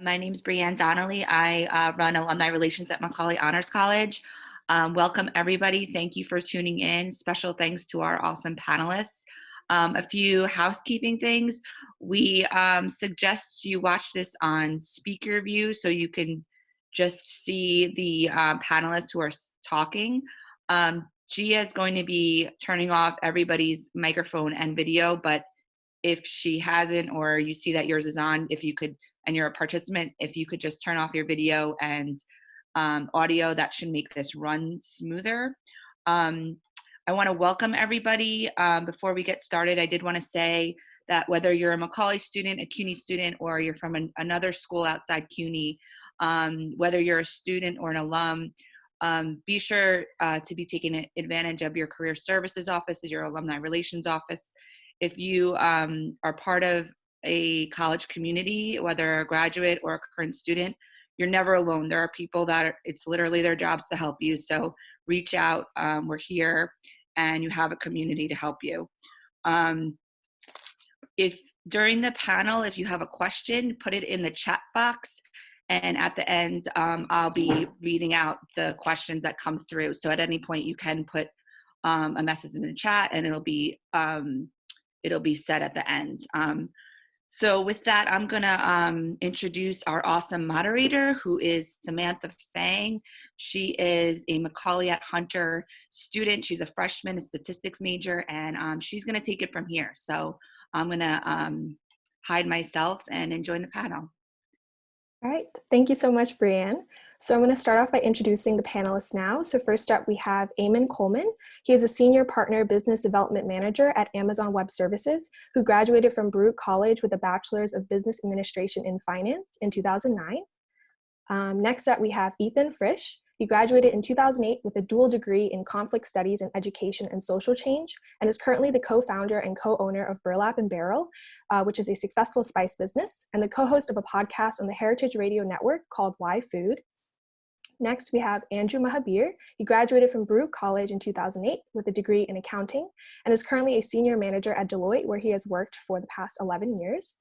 My name is Brianne Donnelly. I uh, run alumni relations at Macaulay Honors College. Um, welcome everybody. Thank you for tuning in. Special thanks to our awesome panelists. Um, a few housekeeping things. We um, suggest you watch this on speaker view so you can just see the um, panelists who are talking. Um, Gia is going to be turning off everybody's microphone and video, but if she hasn't or you see that yours is on, if you could and you're a participant, if you could just turn off your video and um, audio, that should make this run smoother. Um, I wanna welcome everybody. Um, before we get started, I did wanna say that whether you're a Macaulay student, a CUNY student, or you're from an, another school outside CUNY, um, whether you're a student or an alum, um, be sure uh, to be taking advantage of your career services office, your alumni relations office. If you um, are part of a college community, whether a graduate or a current student, you're never alone. There are people that are, it's literally their jobs to help you. So reach out. Um, we're here and you have a community to help you. Um, if during the panel, if you have a question, put it in the chat box. And at the end, um, I'll be reading out the questions that come through. So at any point, you can put um, a message in the chat and it'll be um, it'll be said at the end. So with that, I'm gonna um, introduce our awesome moderator who is Samantha Fang. She is a Macaulay at Hunter student. She's a freshman, a statistics major, and um, she's gonna take it from here. So I'm gonna um, hide myself and enjoy the panel. All right, thank you so much, Brianne. So I'm going to start off by introducing the panelists now. So first up, we have Eamon Coleman. He is a Senior Partner Business Development Manager at Amazon Web Services, who graduated from Baruch College with a Bachelor's of Business Administration in Finance in 2009. Um, next up, we have Ethan Frisch. He graduated in 2008 with a dual degree in conflict studies and education and social change, and is currently the co-founder and co-owner of Burlap and Barrel, uh, which is a successful spice business, and the co-host of a podcast on the Heritage Radio Network called Why Food. Next, we have Andrew Mahabir. He graduated from Baruch College in 2008 with a degree in accounting and is currently a senior manager at Deloitte where he has worked for the past 11 years.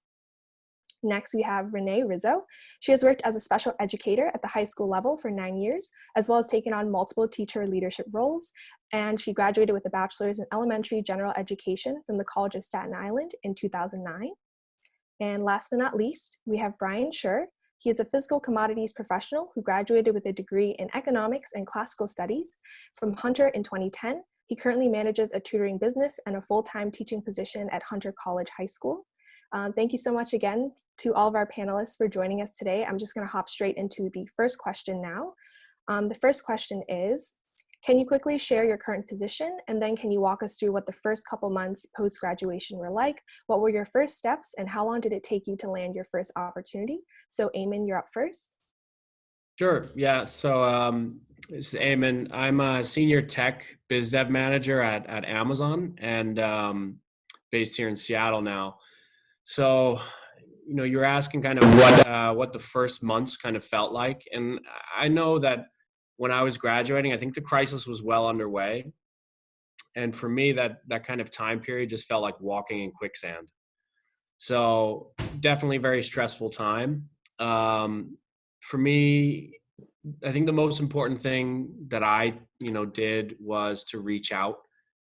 Next, we have Renee Rizzo. She has worked as a special educator at the high school level for nine years, as well as taken on multiple teacher leadership roles. And she graduated with a bachelor's in elementary general education from the College of Staten Island in 2009. And last but not least, we have Brian Schur. He is a physical commodities professional who graduated with a degree in economics and classical studies from Hunter in 2010. He currently manages a tutoring business and a full-time teaching position at Hunter College High School. Um, thank you so much again to all of our panelists for joining us today. I'm just gonna hop straight into the first question now. Um, the first question is, can you quickly share your current position and then can you walk us through what the first couple months post-graduation were like? What were your first steps and how long did it take you to land your first opportunity? So Eamon, you're up first. Sure, yeah, so um, this is Eamon. I'm a senior tech biz dev manager at, at Amazon and um, based here in Seattle now. So, you know, you're asking kind of what, uh, what the first months kind of felt like. And I know that when I was graduating, I think the crisis was well underway. And for me, that that kind of time period just felt like walking in quicksand. So definitely very stressful time. Um, for me, I think the most important thing that I, you know, did was to reach out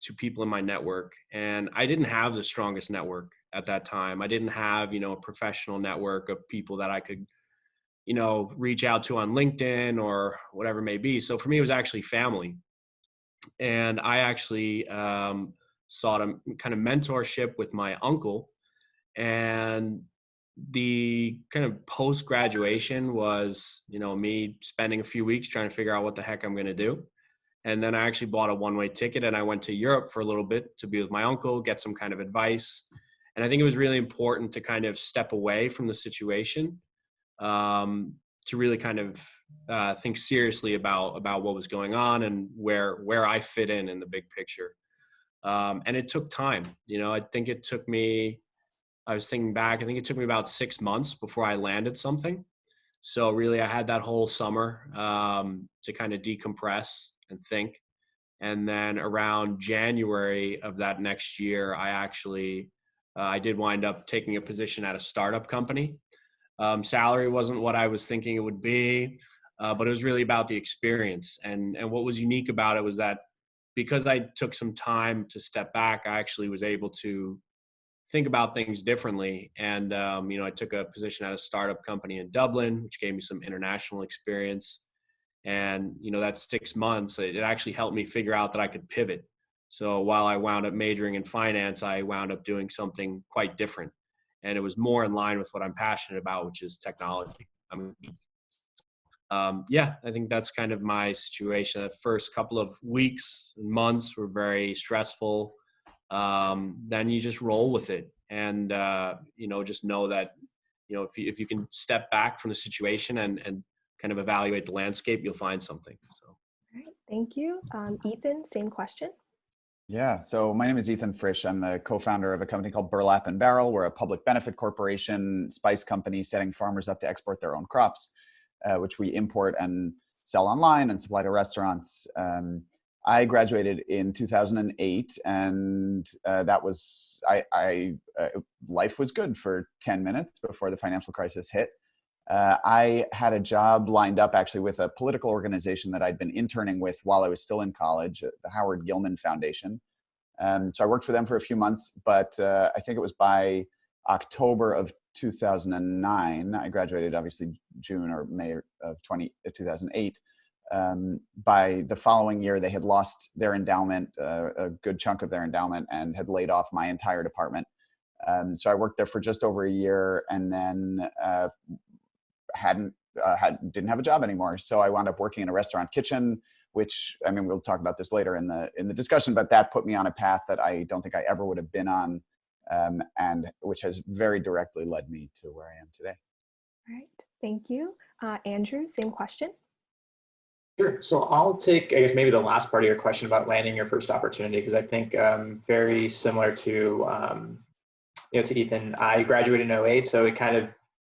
to people in my network. And I didn't have the strongest network at that time. I didn't have, you know, a professional network of people that I could you know, reach out to on LinkedIn or whatever it may be. So for me, it was actually family. And I actually um, sought a kind of mentorship with my uncle. And the kind of post graduation was, you know, me spending a few weeks trying to figure out what the heck I'm going to do. And then I actually bought a one way ticket and I went to Europe for a little bit to be with my uncle, get some kind of advice. And I think it was really important to kind of step away from the situation um, to really kind of uh, think seriously about about what was going on and where where I fit in in the big picture. Um, and it took time. You know, I think it took me. I was thinking back. I think it took me about six months before I landed something. So really, I had that whole summer um, to kind of decompress and think. And then around January of that next year, I actually uh, I did wind up taking a position at a startup company Um, salary wasn't what I was thinking it would be, uh, but it was really about the experience. And and what was unique about it was that because I took some time to step back, I actually was able to think about things differently. And um, you know, I took a position at a startup company in Dublin, which gave me some international experience. And you know, that six months, it, it actually helped me figure out that I could pivot. So while I wound up majoring in finance, I wound up doing something quite different, and it was more in line with what I'm passionate about, which is technology. Um, yeah, I think that's kind of my situation. The first couple of weeks and months were very stressful. Um, then you just roll with it, and uh, you know, just know that you know if you if you can step back from the situation and and kind of evaluate the landscape, you'll find something. So. All right, thank you, um, Ethan. Same question. Yeah, so my name is Ethan Frisch. I'm the co-founder of a company called Burlap and Barrel. We're a public benefit corporation, spice company, setting farmers up to export their own crops uh, which we import and sell online and supply to restaurants. Um, I graduated in 2008, and uh, that was I. I uh, life was good for 10 minutes before the financial crisis hit. Uh, I had a job lined up actually with a political organization that I'd been interning with while I was still in college, uh, the Howard Gilman Foundation. Um, so I worked for them for a few months, but uh, I think it was by October of 2009. I graduated obviously June or May of 20, uh, 2008. Um, by the following year, they had lost their endowment, uh, a good chunk of their endowment, and had laid off my entire department. Um, so I worked there for just over a year, and then uh, hadn't uh, had didn't have a job anymore. So I wound up working in a restaurant kitchen, which I mean we'll talk about this later in the in the discussion, but that put me on a path that I don't think I ever would have been on um, and which has very directly led me to where I am today. All right, thank you. Uh, Andrew, same question. Sure. So I'll take, I guess, maybe the last part of your question about landing your first opportunity, because I think um, very similar to, um, you know, to Ethan, I graduated in 08, so it kind of,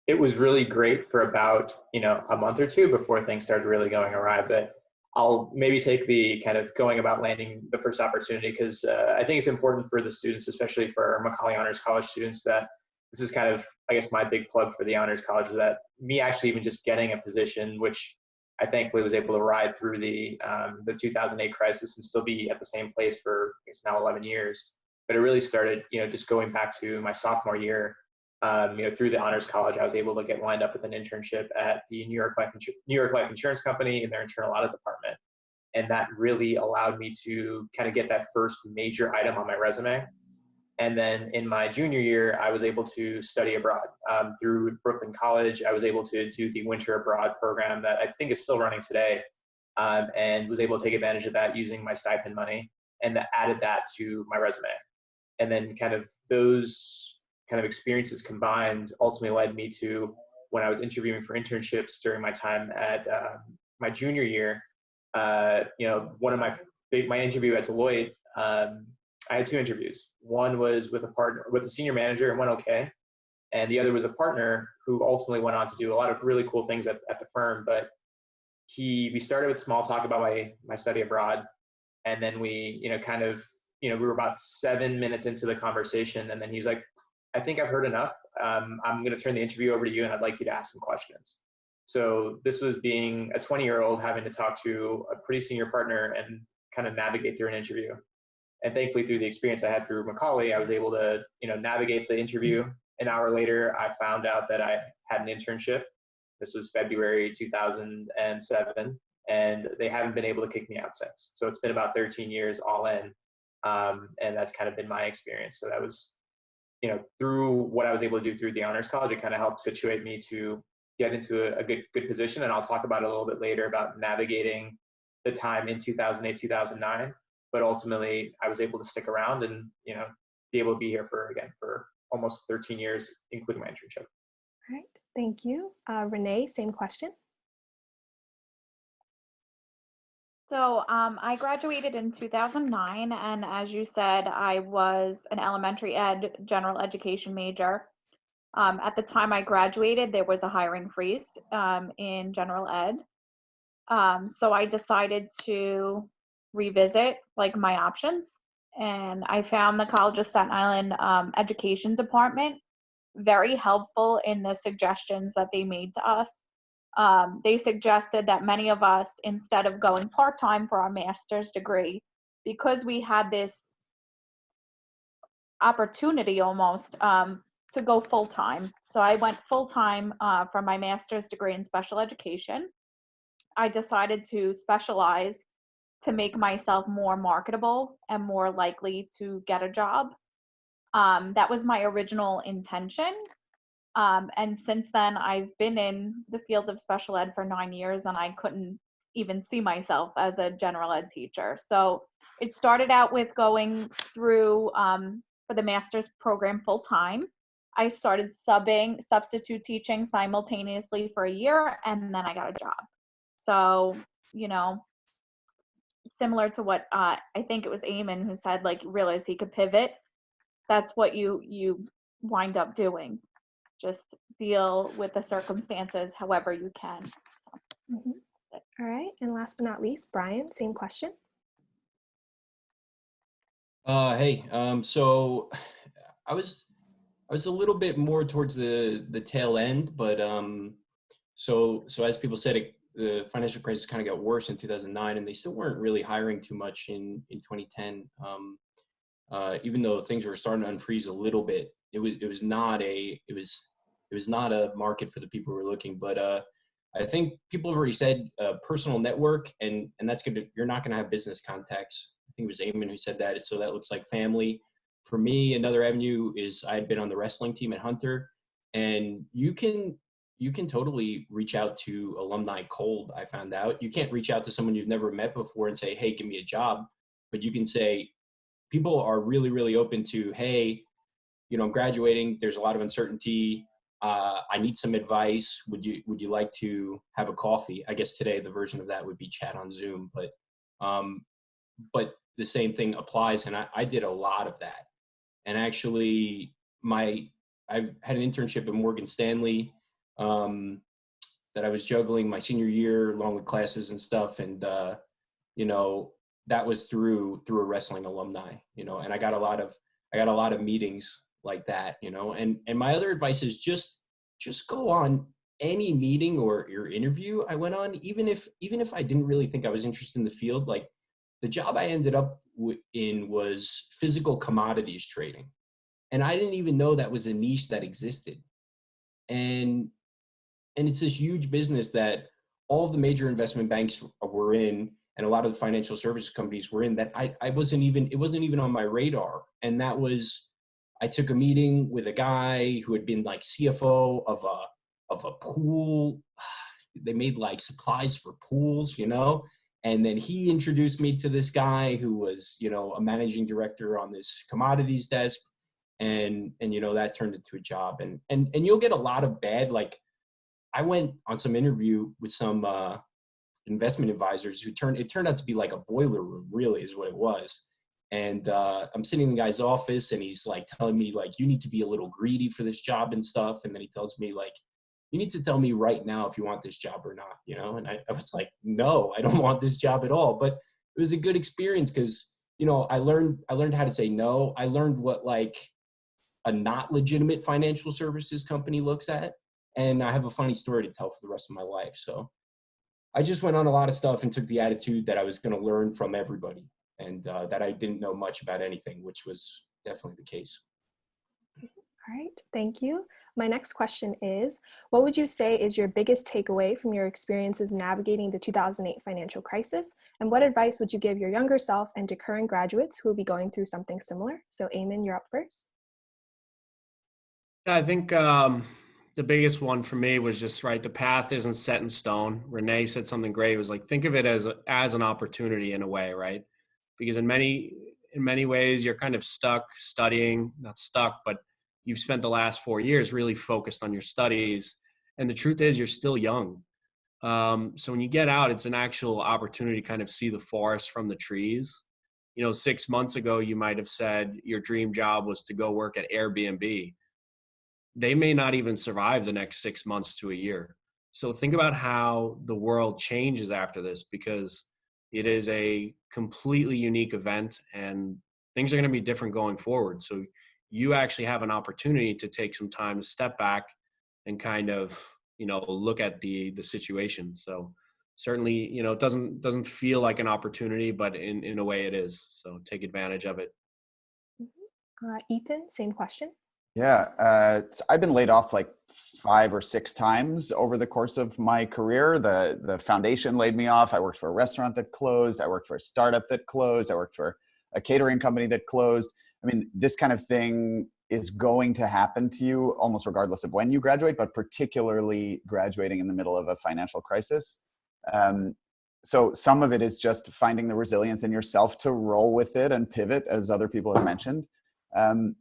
it was really great for about, you know, a month or two before things started really going awry. But I'll maybe take the kind of going about landing the first opportunity because uh, I think it's important for the students, especially for Macaulay Honors College students, that this is kind of, I guess, my big plug for the Honors College is that me actually even just getting a position, which I thankfully was able to ride through the um, the 2008 crisis and still be at the same place for it's now 11 years. But it really started, you know, just going back to my sophomore year um, you know, through the Honors College, I was able to get lined up with an internship at the New York Life, New York Life Insurance Company in their internal audit department, and that really allowed me to kind of get that first major item on my resume. And then in my junior year, I was able to study abroad um, through Brooklyn College. I was able to do the winter abroad program that I think is still running today, um, and was able to take advantage of that using my stipend money, and added that to my resume. And then kind of those kind of experiences combined ultimately led me to when I was interviewing for internships during my time at uh, my junior year. Uh, you know, one of my my interview at Deloitte, um, I had two interviews. One was with a partner, with a senior manager, and went okay, and the other was a partner who ultimately went on to do a lot of really cool things at, at the firm. But he, we started with small talk about my my study abroad, and then we, you know, kind of, you know, we were about seven minutes into the conversation, and then he was like, I think I've heard enough. Um, I'm going to turn the interview over to you and I'd like you to ask some questions. So this was being a 20 year old having to talk to a pretty senior partner and kind of navigate through an interview. And thankfully through the experience I had through Macaulay, I was able to, you know, navigate the interview. An hour later, I found out that I had an internship. This was February 2007 and they haven't been able to kick me out since. So it's been about 13 years all in. Um, and that's kind of been my experience. So that was you know, through what I was able to do through the honors college, it kind of helped situate me to get into a, a, good good position. And I'll talk about a little bit later about navigating the time in 2008, 2009. But ultimately, I was able to stick around and you know be able to be here for again for almost 13 years, including my internship. All right, thank you, uh, Renee. Same question. So um, I graduated in 2009, and as you said, I was an elementary ed general education major. Um, at the time I graduated, there was a hiring freeze um, in general ed. Um, so I decided to revisit like my options, and I found the College of Staten Island um, Education Department very helpful in the suggestions that they made to us. Um, they suggested that many of us, instead of going part time for our master's degree, because we had this opportunity almost um, to go full time. So I went full time uh, for my master's degree in special education. I decided to specialize to make myself more marketable and more likely to get a job. Um, that was my original intention. Um, and since then, I've been in the field of special ed for nine years and I couldn't even see myself as a general ed teacher. So it started out with going through um, for the master's program full time. I started subbing, substitute teaching simultaneously for a year, and then I got a job. So, you know, similar to what uh, I think it was Eamon who said, like, realized he could pivot. That's what you you wind up doing. Just deal with the circumstances however you can. So, Mhm. All right, and last but not least, Brian, same question. Uh, hey, um, so I was I was a little bit more towards the the tail end, but um, so so as people said, it, the financial crisis kind of got worse in 2009, and they still weren't really hiring too much in in 2010. Um, uh, even though things were starting to unfreeze a little bit, it was it was not a it was it was not a market for the people who were looking. But uh, I think people have already said uh, personal network, and and that's gonna you're not gonna have business contacts. I think it was Eamon who said that. So that looks like family. For me, another avenue is I had been on the wrestling team at Hunter, and you can you can totally reach out to alumni cold. I found out you can't reach out to someone you've never met before and say, "Hey, give me a job," but you can say, people are really really open to, "Hey, you know, I'm graduating. There's a lot of uncertainty. Uh, I need some advice. Would you would you like to have a coffee? I guess today the version of that would be chat on Zoom, but um, but the same thing applies, and I, I did a lot of that. And actually, my I had an internship at Morgan Stanley um, that I was juggling my senior year along with classes and stuff, and uh, you know that was through through a wrestling alumni, you know, and I got a lot of I got a lot of meetings like that, you know. And and my other advice is just just go on any meeting or your interview I went on, even if even if I didn't really think I was interested in the field, like the job I ended up in was physical commodities trading, and I didn't even know that was a niche that existed. And and it's this huge business that all of the major investment banks were in and a lot of the financial services companies were in that I, I wasn't even it wasn't even on my radar and that was i took a meeting with a guy who had been like cfo of a of a pool. They made like supplies for pools you know? And then he introduced me to this guy who was you know a managing director on this commodities desk. And and you know that turned into a job. And and and you'll get a lot of bad like I went on some interview with some uh, investment advisors who turned it turned out to be like a boiler room, really, is what it was. And uh, I'm sitting in the guy's office, and he's like telling me like you need to be a little greedy for this job and stuff. And then he tells me like you need to tell me right now if you want this job or not, you know. And I, I was like, no, I don't want this job at all. But it was a good experience because you know I learned I learned how to say no. I learned what like a not legitimate financial services company looks at and I have a funny story to tell for the rest of my life. So I just went on a lot of stuff and took the attitude that I was going to learn from everybody and uh, that I didn't know much about anything, which was definitely the case. All right, thank you. My next question is What would you say is your biggest takeaway from your experiences navigating the 2008 financial crisis? And what advice would you give your younger self and to current graduates who will be going through something similar? So, Eamon, you're up first. I think um, the biggest one for me was just right. The path isn't set in stone. Renee said something great. It was like think of it as a, as an opportunity in a way, right? Because in many in many ways you're kind of stuck studying, not stuck, but you've spent the last four years really focused on your studies. And the truth is, you're still young. Um, so when you get out, it's an actual opportunity to kind of see the forest from the trees. You know, six months ago, you might have said your dream job was to go work at Airbnb they may not even survive the next six months to a year. So think about how the world changes after this because it is a completely unique event and things are going to be different going forward. So you actually have an opportunity to take some time to step back and kind of you know look at the the situation so certainly you know it doesn't doesn't feel like an opportunity but in in a way it is so take advantage of it Uh, Ethan, same question. Yeah, uh, I've been laid off like five or six times over the course of my career. The the foundation laid me off. I worked for a restaurant that closed. I worked for a startup that closed. I worked for a catering company that closed. I mean, this kind of thing is going to happen to you almost regardless of when you graduate, but particularly graduating in the middle of a financial crisis. Um, so some of it is just finding the resilience in yourself to roll with it and pivot, as other people have mentioned. Um,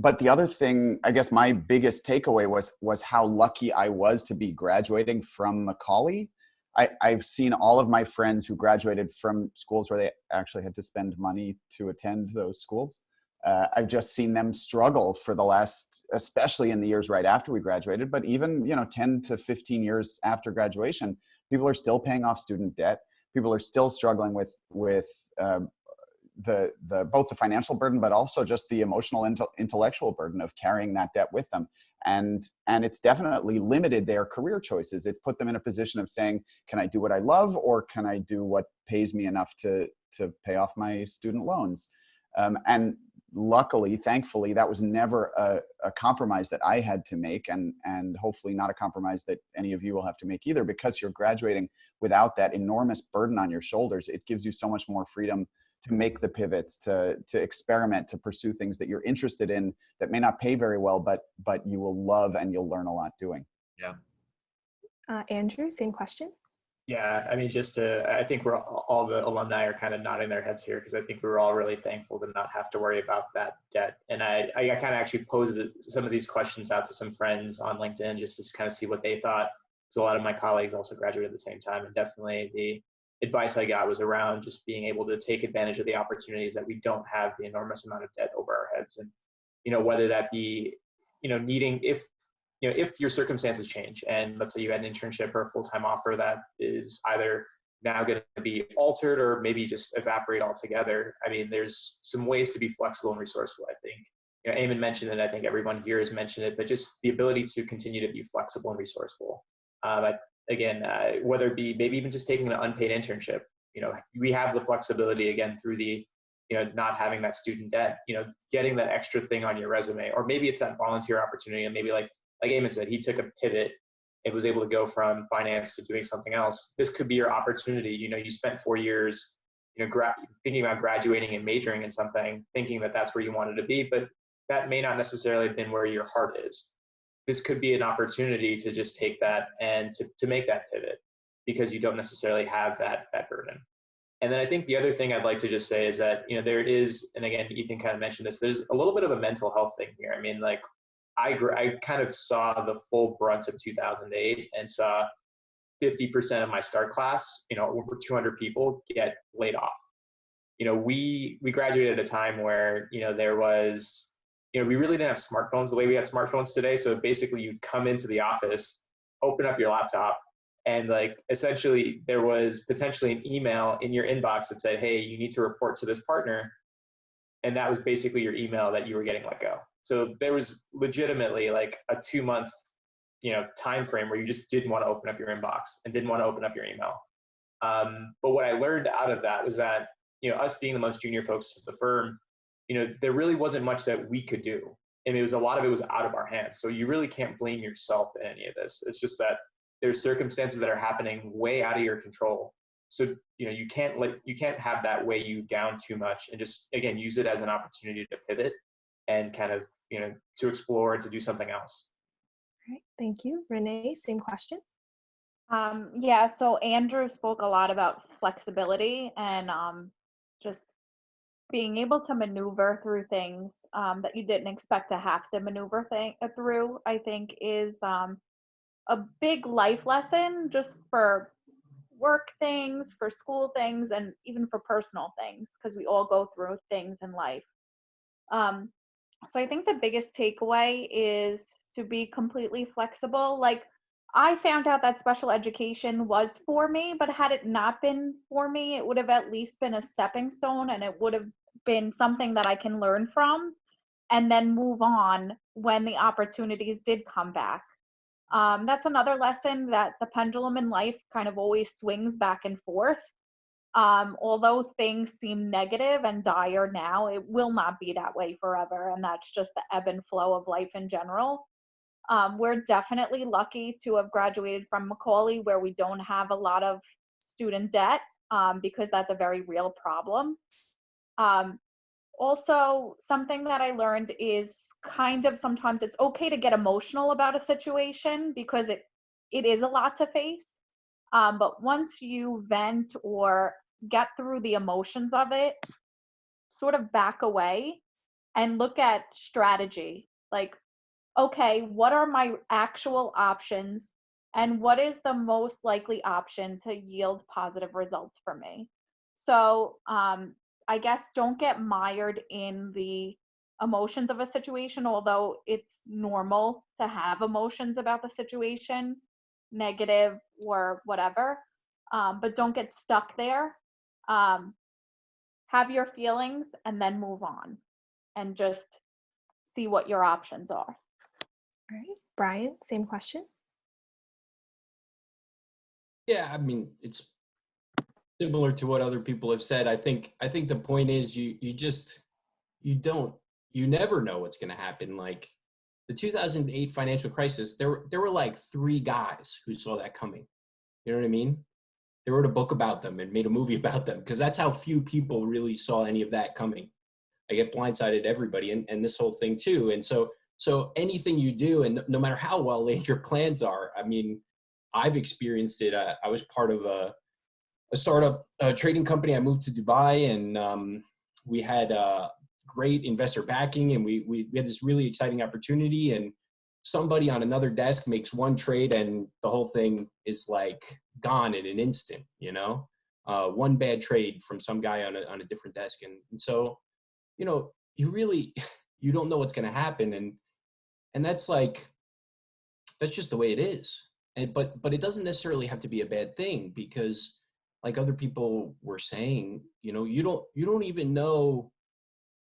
but the other thing, I guess my biggest takeaway was was how lucky I was to be graduating from Macaulay. I, I've seen all of my friends who graduated from schools where they actually had to spend money to attend those schools. Uh, I've just seen them struggle for the last, especially in the years right after we graduated, but even you know 10 to 15 years after graduation, people are still paying off student debt. People are still struggling with with uh, the the both the financial burden but also just the emotional and intellectual burden of carrying that debt with them. And and it's definitely limited their career choices. It's put them in a position of saying can i do what i love or can i do what pays me enough to to pay off my student loans? Um, and luckily thankfully that was never a, a compromise that i had to make and and hopefully not a compromise that any of you will have to make either because you're graduating without that enormous burden on your shoulders. It gives you so much more freedom to make the pivots to to experiment to pursue things that you're interested in that may not pay very well but but you will love and you'll learn a lot doing. Yeah. Uh, andrew same question? Yeah i mean just to i think we're all the alumni are kind of nodding their heads here because i think we were all really thankful to not have to worry about that debt. And i i kind of actually posed some of these questions out to some friends on linkedin just to kind of see what they thought. So a lot of my colleagues also graduated at the same time and definitely the advice I got was around just being able to take advantage of the opportunities that we don't have the enormous amount of debt over our heads. And, you know, whether that be, you know, needing, if, you know, if your circumstances change and let's say you had an internship or a full-time offer that is either now going to be altered or maybe just evaporate altogether. I mean, there's some ways to be flexible and resourceful, I think. You know, Eamon mentioned it, I think everyone here has mentioned it, but just the ability to continue to be flexible and resourceful. Um, I again, uh, whether it be maybe even just taking an unpaid internship, you know, we have the flexibility again through the, you know, not having that student debt, you know, getting that extra thing on your resume, or maybe it's that volunteer opportunity, and maybe like like Eamon said, he took a pivot and was able to go from finance to doing something else. This could be your opportunity. You know, you spent four years, you know, gra- thinking about graduating and majoring in something, thinking that that's where you wanted to be, but that may not necessarily have been where your heart is this could be an opportunity to just take that and to, to make that pivot because you don't necessarily have that that burden. And then I think the other thing I'd like to just say is that, you know, there is, and again, Ethan kind of mentioned this, there's a little bit of a mental health thing here. I mean, like I, I kind of saw the full brunt of 2008 and saw 50% of my start class, you know, over 200 people get laid off. You know, we, we graduated at a time where, you know, there was you know, we really didn't have smartphones the way we had smartphones today. So basically, you'd come into the office, open up your laptop, and like essentially there was potentially an email in your inbox that said, "Hey, you need to report to this partner," and that was basically your email that you were getting let go. So there was legitimately like a two month, you know, time frame where you just didn't want to open up your inbox and didn't want to open up your email. Um, but what I learned out of that was that you know us being the most junior folks at the firm you know, there really wasn't much that we could do. And it was a lot of it was out of our hands. So you really can't blame yourself in any of this. It's just that there's circumstances that are happening way out of your control. So, you know, you can't let you can't have that weigh you down too much and just again use it as an opportunity to pivot and kind of, you know, to explore and to do something else. All right, thank you. Renee, same question. Um, yeah, so Andrew spoke a lot about flexibility and um, just being able to maneuver through things um, that you didn't expect to have to maneuver th- uh, through, I think, is um, a big life lesson just for work things, for school things, and even for personal things, because we all go through things in life. Um, so I think the biggest takeaway is to be completely flexible. Like, I found out that special education was for me, but had it not been for me, it would have at least been a stepping stone and it would have been something that I can learn from. and then move on when the opportunities did come back. Um, that's another lesson that the pendulum in life kind of always swings back and forth. Um, although things seem negative and dire now, it will not be that way forever. And that's just the ebb and flow of life in general. Um, we're definitely lucky to have graduated from Macaulay where we don't have a lot of student debt um, because that's a very real problem. Um, also, something that I learned is kind of sometimes it's okay to get emotional about a situation because it it is a lot to face. Um, but once you vent or get through the emotions of it, sort of back away and look at strategy. Like, okay, what are my actual options? And what is the most likely option to yield positive results for me? So, um, I guess don't get mired in the emotions of a situation, although it's normal to have emotions about the situation, negative or whatever. Um, but don't get stuck there. Um, have your feelings and then move on and just see what your options are. All right, Brian, same question. Yeah, I mean, it's similar to what other people have said. I think I think the point is you you just you don't you never know what's going to happen. Like the 2008 financial crisis, there there were like three guys who saw that coming. You know what I mean? They wrote a book about them and made a movie about them because that's how few people really saw any of that coming. I get blindsided everybody and, and this whole thing too. And so so anything you do and no matter how well laid your plans are, I mean, I've experienced it. I, I was part of a a startup a trading company. I moved to Dubai and um, we had uh, great investor backing and we, we, we had this really exciting opportunity and somebody on another desk makes one trade and the whole thing is like gone in an instant, you know, uh, one bad trade from some guy on a, on a different desk. And, and so, you know, you really, you don't know what's going to happen. And, and that's like, that's just the way it is. And, but, but it doesn't necessarily have to be a bad thing because like other people were saying, you know, you don't you don't even know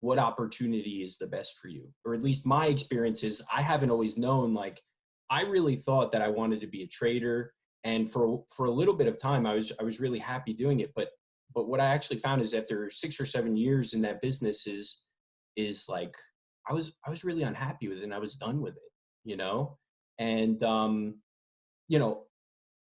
what opportunity is the best for you. Or at least my experience is I haven't always known like I really thought that I wanted to be a trader and for for a little bit of time I was I was really happy doing it but but what I actually found is after 6 or 7 years in that business is is like I was I was really unhappy with it and I was done with it, you know? And um you know,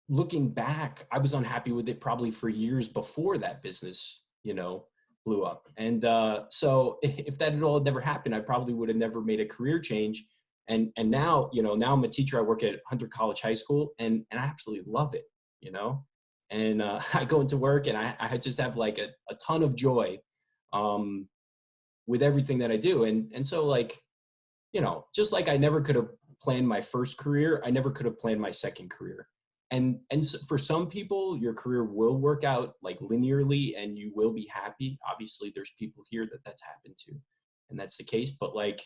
looking back, I was unhappy with it probably for years before that business, you know, blew up. And uh, so if that had all never happened, I probably would have never made a career change. And and now, you know, now I'm a teacher. I work at Hunter College High School, and and I absolutely love it, you know. And uh, I go into work, and I I just have like a, a ton of joy um, with everything that I do. And and so like, you know, just like I never could have planned my first career, I never could have planned my second career and and for some people your career will work out like linearly and you will be happy obviously there's people here that that's happened to and that's the case but like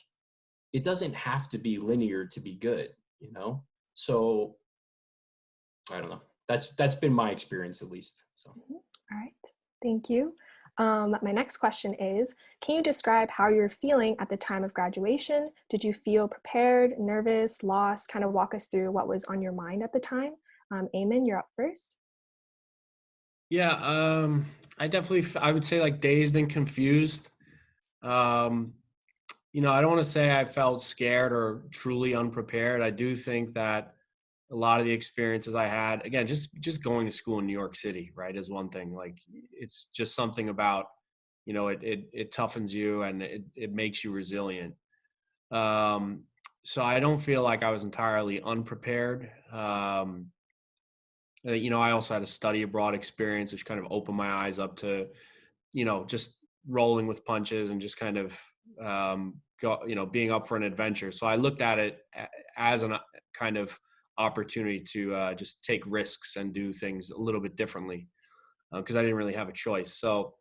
it doesn't have to be linear to be good you know so i don't know that's that's been my experience at least so mm-hmm. all right thank you um, my next question is, can you describe how you're feeling at the time of graduation? Did you feel prepared, nervous, lost? Kind of walk us through what was on your mind at the time. Um, Eamon, you're up first. Yeah, um, I definitely, I would say like dazed and confused. Um, you know, I don't want to say I felt scared or truly unprepared. I do think that a lot of the experiences I had, again, just just going to school in New York City, right, is one thing. Like, it's just something about, you know, it it, it toughens you and it it makes you resilient. Um, so I don't feel like I was entirely unprepared. Um, uh, you know, I also had a study abroad experience, which kind of opened my eyes up to, you know, just rolling with punches and just kind of, um, go, you know, being up for an adventure. So I looked at it as a uh, kind of opportunity to uh, just take risks and do things a little bit differently because uh, I didn't really have a choice. So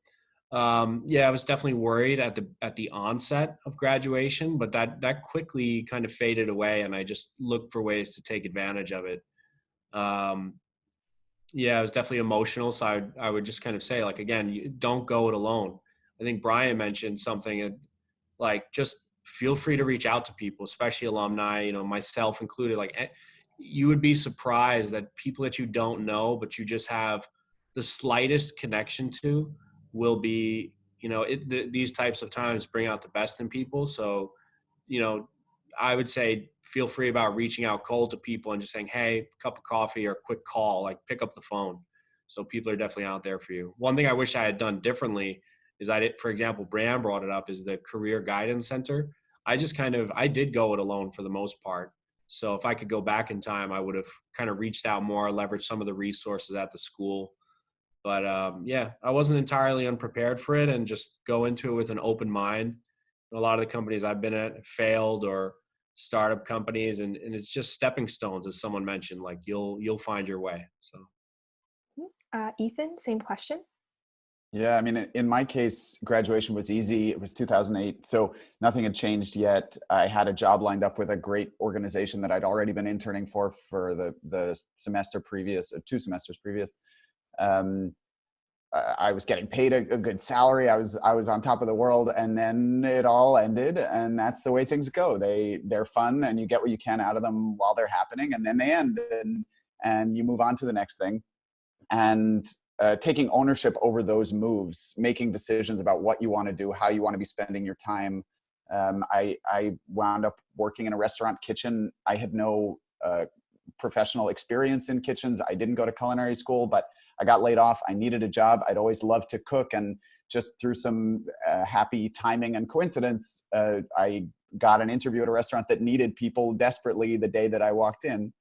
um, yeah, I was definitely worried at the at the onset of graduation, but that that quickly kind of faded away, and I just looked for ways to take advantage of it. Um, yeah, it was definitely emotional. So I would, I would just kind of say, like, again, you don't go it alone. I think Brian mentioned something like just feel free to reach out to people, especially alumni, you know, myself included. Like, eh, you would be surprised that people that you don't know, but you just have the slightest connection to, will be, you know, it, the, these types of times bring out the best in people. So, you know, I would say feel free about reaching out cold to people and just saying, hey, cup of coffee or a quick call, like pick up the phone. So people are definitely out there for you. One thing I wish I had done differently is I did, for example, Bram brought it up is the career guidance center. I just kind of, I did go it alone for the most part. So if I could go back in time, I would have kind of reached out more, leveraged some of the resources at the school. But um, yeah, I wasn't entirely unprepared for it and just go into it with an open mind. A lot of the companies I've been at failed or startup companies and, and it's just stepping stones as someone mentioned like you'll you'll find your way so. Uh, ethan same question. Yeah i mean in my case graduation was easy it was 2008 so nothing had changed yet. I had a job lined up with a great organization that i'd already been interning for for the the semester previous uh, two semesters previous. Um, I was getting paid a, a, good salary. I was I was on top of the world, and then it all ended. And that's the way things go. They they're fun, and you get what you can out of them while they're happening, and then they end, and and you move on to the next thing. And uh, taking ownership over those moves, making decisions about what you want to do, how you want to be spending your time. Um, I I wound up working in a restaurant kitchen. I had no uh, professional experience in kitchens. I didn't go to culinary school, but I got laid off. I needed a job. I'd always loved to cook. And just through some uh, happy timing and coincidence, uh, I got an interview at a restaurant that needed people desperately the day that I walked in.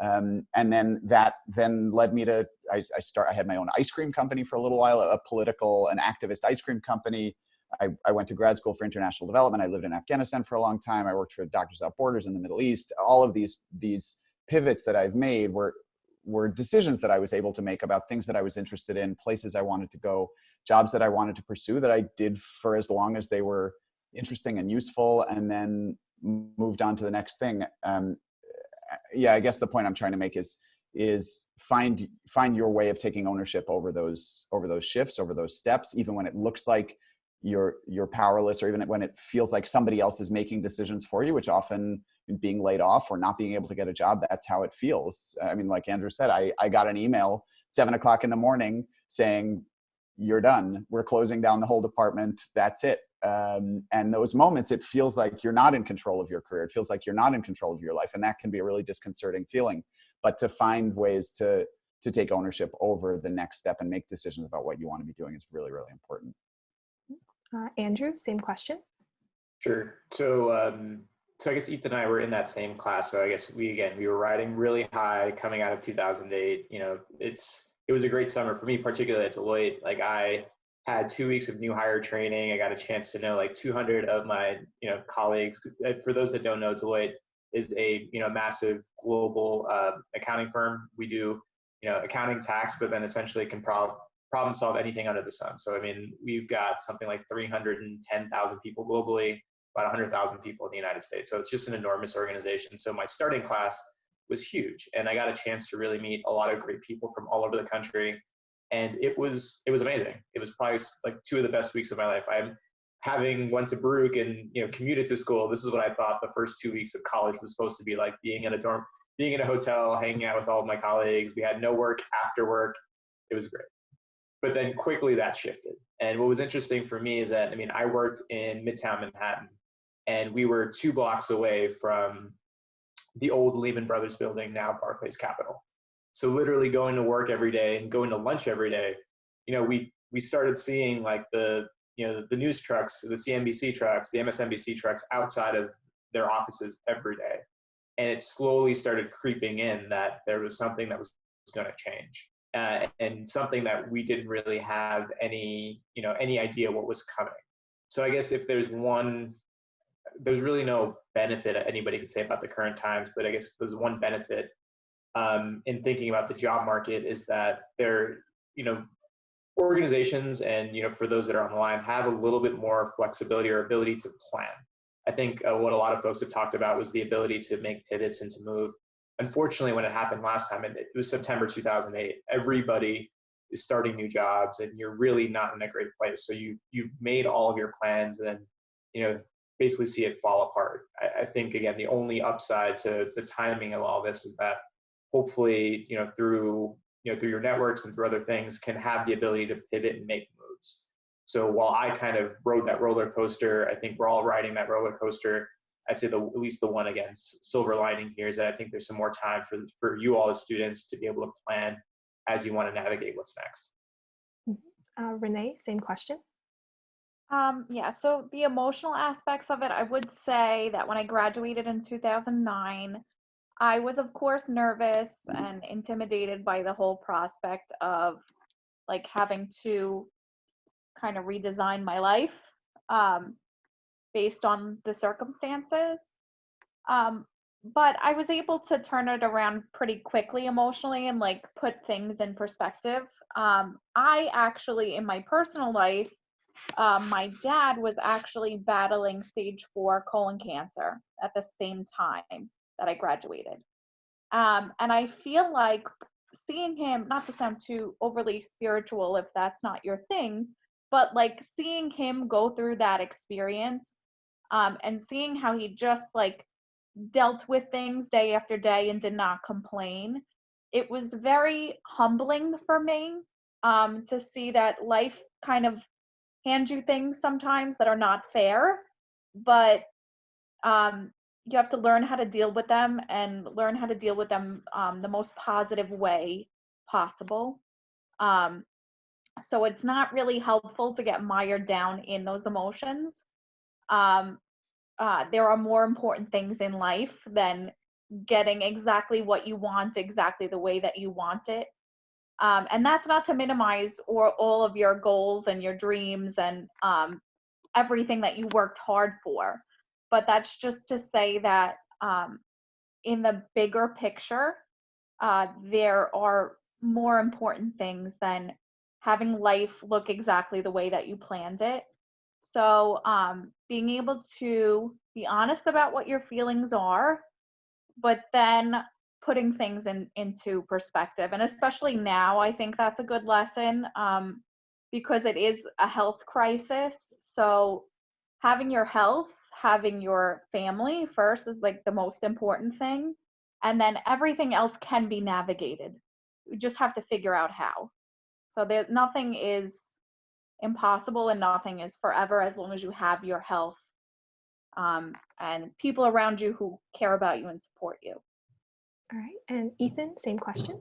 Um, and then that then led me to, I, I, start, I had my own ice cream company for a little while, a political and activist ice cream company. I, I, went to grad school for international development. I lived in Afghanistan for a long time. I worked for Doctors Without Borders in the Middle East. All of these, these pivots that I've made were were decisions that I was able to make about things that I was interested in, places I wanted to go, jobs that I wanted to pursue that I did for as long as they were interesting and useful, and then moved on to the next thing. Um, yeah, I guess the point I'm trying to make is is find find your way of taking ownership over those over those shifts, over those steps, even when it looks like you're you're powerless, or even when it feels like somebody else is making decisions for you, which often being laid off or not being able to get a job that's how it feels. I mean like andrew said i, I got an email seven o'clock in the morning saying you're done. We're closing down the whole department. That's it. Um, and those moments it feels like you're not in control of your career. It feels like you're not in control of your life and that can be a really disconcerting feeling. But to find ways to to take ownership over the next step and make decisions about what you want to be doing is really really important uh, andrew same question sure so um, so I guess Ethan and I were in that same class. So I guess we again we were riding really high coming out of 2008. You know, it's it was a great summer for me, particularly at Deloitte. Like I had two weeks of new hire training. I got a chance to know like 200 of my you know colleagues. Uh, for those that don't know, Deloitte is a you know massive global uh, accounting firm. We do you know accounting tax, but then essentially can problem problem solve anything under the sun. So I mean, we've got something like 310,000 people globally about 100,000 people in the United States. So it's just an enormous organization. So my starting class was huge, and I got a chance to really meet a lot of great people from all over the country, and it was it was amazing. It was probably like two of the best weeks of my life. I'm having went to Baruch and you know commuted to school. This is what I thought the first two weeks of college was supposed to be like: being in a dorm, being in a hotel, hanging out with all of my colleagues. We had no work after work. It was great but then quickly that shifted. And what was interesting for me is that, I mean, I worked in Midtown Manhattan and we were two blocks away from the old Lehman Brothers building, now Barclays Capital. So literally going to work every day and going to lunch every day, you know, we we started seeing like the you know the news trucks, the CNBC trucks, the MSNBC trucks outside of their offices every day, and it slowly started creeping in that there was something that was going to change, uh, and something that we didn't really have any you know any idea what was coming. So I guess if there's one there's really no benefit anybody could say about the current times, but I guess there's one benefit um, in thinking about the job market is that there, you know, organizations and you know for those that are on the line have a little bit more flexibility or ability to plan. I think uh, what a lot of folks have talked about was the ability to make pivots and to move. Unfortunately, when it happened last time, it, it was September 2008. Everybody is starting new jobs, and you're really not in a great place. So you you've made all of your plans, and you know basically see it fall apart. I, I think again, the only upside to the timing of all this is that hopefully, you know, through you know through your networks and through other things, can have the ability to pivot and make moves. So while I kind of rode that roller coaster, I think we're all riding that roller coaster. I'd say the at least the one against silver lining here is that I think there's some more time for for you all as students to be able to plan as you want to navigate what's next. Uh, Renee, same question. Um, yeah, so the emotional aspects of it, I would say that when I graduated in 2009, I was, of course, nervous and intimidated by the whole prospect of like having to kind of redesign my life um, based on the circumstances. Um, but I was able to turn it around pretty quickly emotionally and like put things in perspective. Um, I actually, in my personal life, um, my dad was actually battling stage four colon cancer at the same time that I graduated. Um, and I feel like seeing him, not to sound too overly spiritual if that's not your thing, but like seeing him go through that experience um, and seeing how he just like dealt with things day after day and did not complain, it was very humbling for me um, to see that life kind of hand you things sometimes that are not fair, but um, you have to learn how to deal with them and learn how to deal with them um, the most positive way possible. Um, so it's not really helpful to get mired down in those emotions. Um, uh, there are more important things in life than getting exactly what you want exactly the way that you want it. Um, and that's not to minimize or all of your goals and your dreams and um, everything that you worked hard for but that's just to say that um, in the bigger picture uh, there are more important things than having life look exactly the way that you planned it so um, being able to be honest about what your feelings are but then putting things in into perspective and especially now i think that's a good lesson um, because it is a health crisis. So having your health having your family first is like the most important thing and then everything else can be navigated. You just have to figure out how. So there nothing is impossible and nothing is forever as long as you have your health um, and people around you who care about you and support you All right, and Ethan, same question.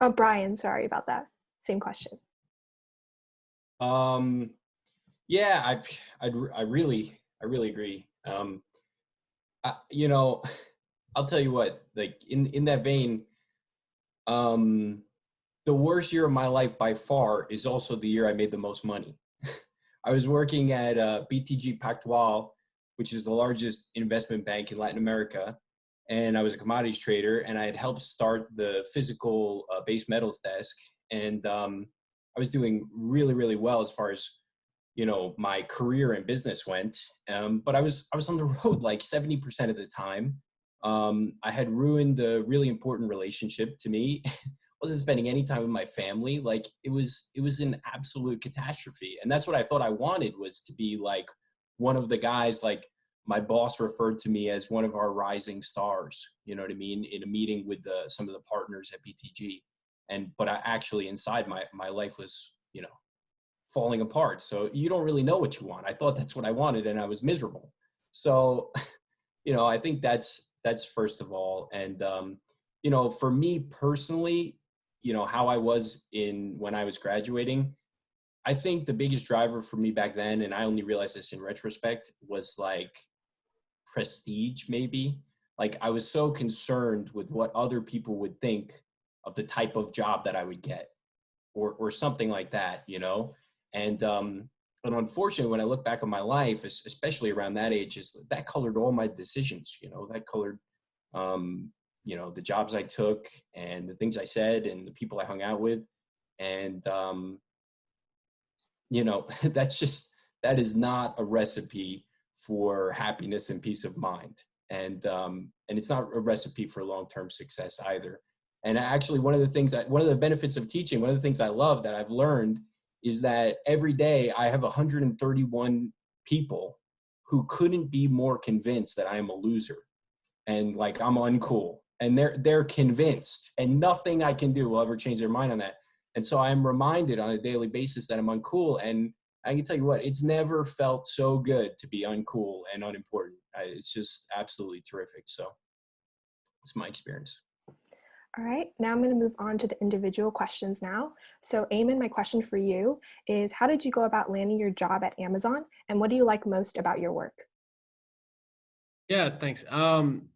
Oh, Brian, sorry about that. Same question. Um, yeah, I, I, I really, I really agree. Um, I, you know, I'll tell you what, like in, in that vein, um, the worst year of my life by far is also the year I made the most money. I was working at uh, BTG Pactual, which is the largest investment bank in Latin America. And I was a commodities trader and I had helped start the physical uh, base metals desk. And um, I was doing really, really well as far as, you know, my career and business went. Um, but I was, I was on the road like 70% of the time. Um, I had ruined a really important relationship to me. wasn't spending any time with my family. Like it was, it was an absolute catastrophe. And that's what I thought I wanted was to be like one of the guys like my boss referred to me as one of our rising stars you know what i mean in a meeting with the, some of the partners at btg and but i actually inside my my life was you know falling apart so you don't really know what you want i thought that's what i wanted and i was miserable so you know i think that's that's first of all and um you know for me personally you know how i was in when i was graduating. I think the biggest driver for me back then and i only realized this in retrospect was like prestige maybe. Like i was so concerned with what other people would think of the type of job that i would get or or something like that you know? And um and unfortunately when i look back on my life especially around that age is that colored all my decisions you know? That colored um you know the jobs i took and the things i said and the people i hung out with and um you know that's just that is not a recipe for happiness and peace of mind. And, um, and it's not a recipe for long-term success either. And actually one of the things that, one of the benefits of teaching, one of the things I love that I've learned is that every day I have 131 people who couldn't be more convinced that I am a loser and like I'm uncool. And they're they're convinced, and nothing I can do will ever change their mind on that. And so I'm reminded on a daily basis that I'm uncool. And I can tell you what, it's never felt so good to be uncool and unimportant. I, it's just absolutely terrific. So it's my experience. All right, now I'm going to move on to the individual questions now. So Eamon, my question for you is how did you go about landing your job at Amazon and what do you like most about your work? Yeah, thanks. Um,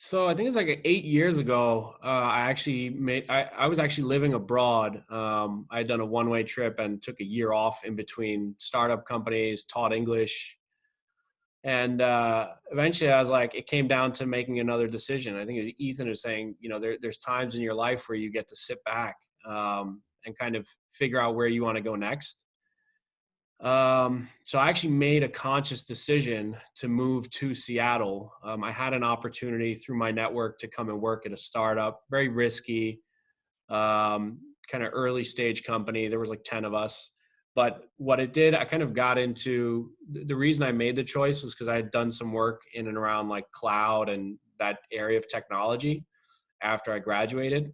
so I think it's like eight years ago. Uh, I actually made. I, I was actually living abroad. Um, I had done a one-way trip and took a year off in between startup companies, taught English, and uh, eventually I was like, it came down to making another decision. I think Ethan is saying, you know, there, there's times in your life where you get to sit back um, and kind of figure out where you want to go next. Um, so I actually made a conscious decision to move to Seattle. Um, I had an opportunity through my network to come and work at a startup, very risky, um, kind of early stage company. There was like 10 of us. But what it did, I kind of got into the reason I made the choice was because I had done some work in and around like cloud and that area of technology after I graduated.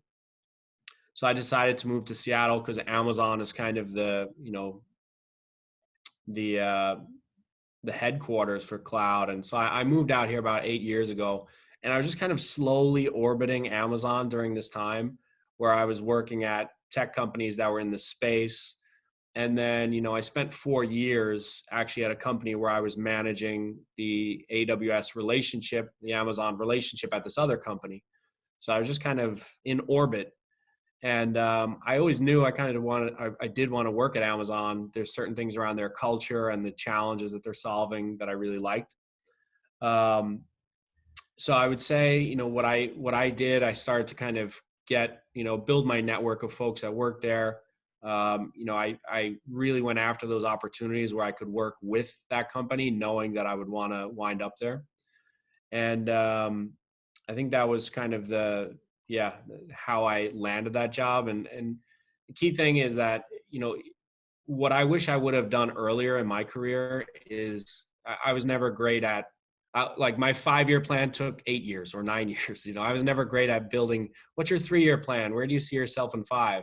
So I decided to move to Seattle because Amazon is kind of the, you know, the uh, the headquarters for cloud. And so I, I moved out here about eight years ago, and I was just kind of slowly orbiting Amazon during this time, where I was working at tech companies that were in the space. And then, you know, I spent four years actually at a company where I was managing the AWS relationship, the Amazon relationship at this other company. So I was just kind of in orbit and um, I always knew I kind of wanted, I, I, did want to work at Amazon. There's certain things around their culture and the challenges that they're solving that I really liked. Um, so I would say, you know, what I what I did, I started to kind of get, you know, build my network of folks that work there. Um, you know, I I really went after those opportunities where I could work with that company, knowing that I would want to wind up there. And um, I think that was kind of the yeah how i landed that job and and the key thing is that you know what i wish i would have done earlier in my career is i, was never great at uh, like my five year plan took eight years or nine years you know i was never great at building what's your three year plan? Where do you see yourself in five?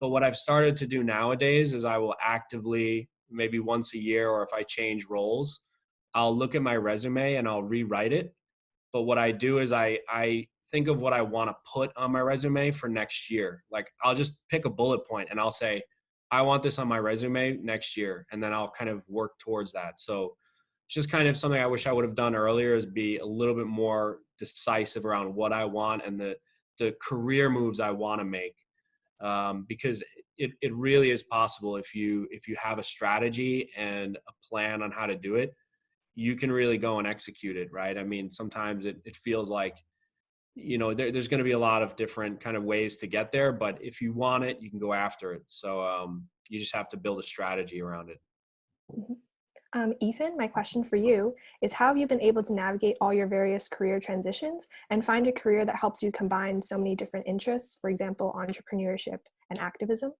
But what i've started to do nowadays is i will actively maybe once a year or if i change roles i'll look at my resume and i'll rewrite it. But what i do is i i think of what I want to put on my resume for next year. Like I'll just pick a bullet point and I'll say, I want this on my resume next year. And then I'll kind of work towards that. So it's just kind of something I wish I would have done earlier is be a little bit more decisive around what I want and the, the career moves I want to make. Um, because it, it really is possible if you if you have a strategy and a plan on how to do it you can really go and execute it right i mean sometimes it, it feels like you know there, there's going to be a lot of different kind of ways to get there but if you want it you can go after it. So um, you just have to build a strategy around it. Mm-hmm. um, ethan my question for you is how have you been able to navigate all your various career transitions and find a career that helps you combine so many different interests for example entrepreneurship and activism?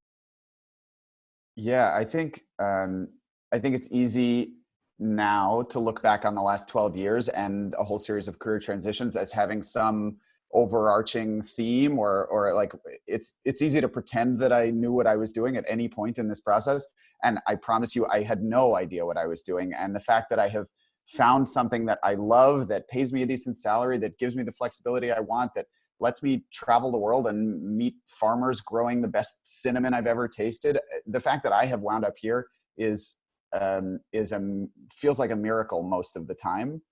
Yeah i think um, i think it's easy now to look back on the last 12 years and a whole series of career transitions as having some overarching theme or or like it's it's easy to pretend that I knew what I was doing at any point in this process and I promise you I had no idea what I was doing and the fact that I have found something that I love that pays me a decent salary that gives me the flexibility I want that lets me travel the world and meet farmers growing the best cinnamon I've ever tasted the fact that I have wound up here is um, is a feels like a miracle most of the time.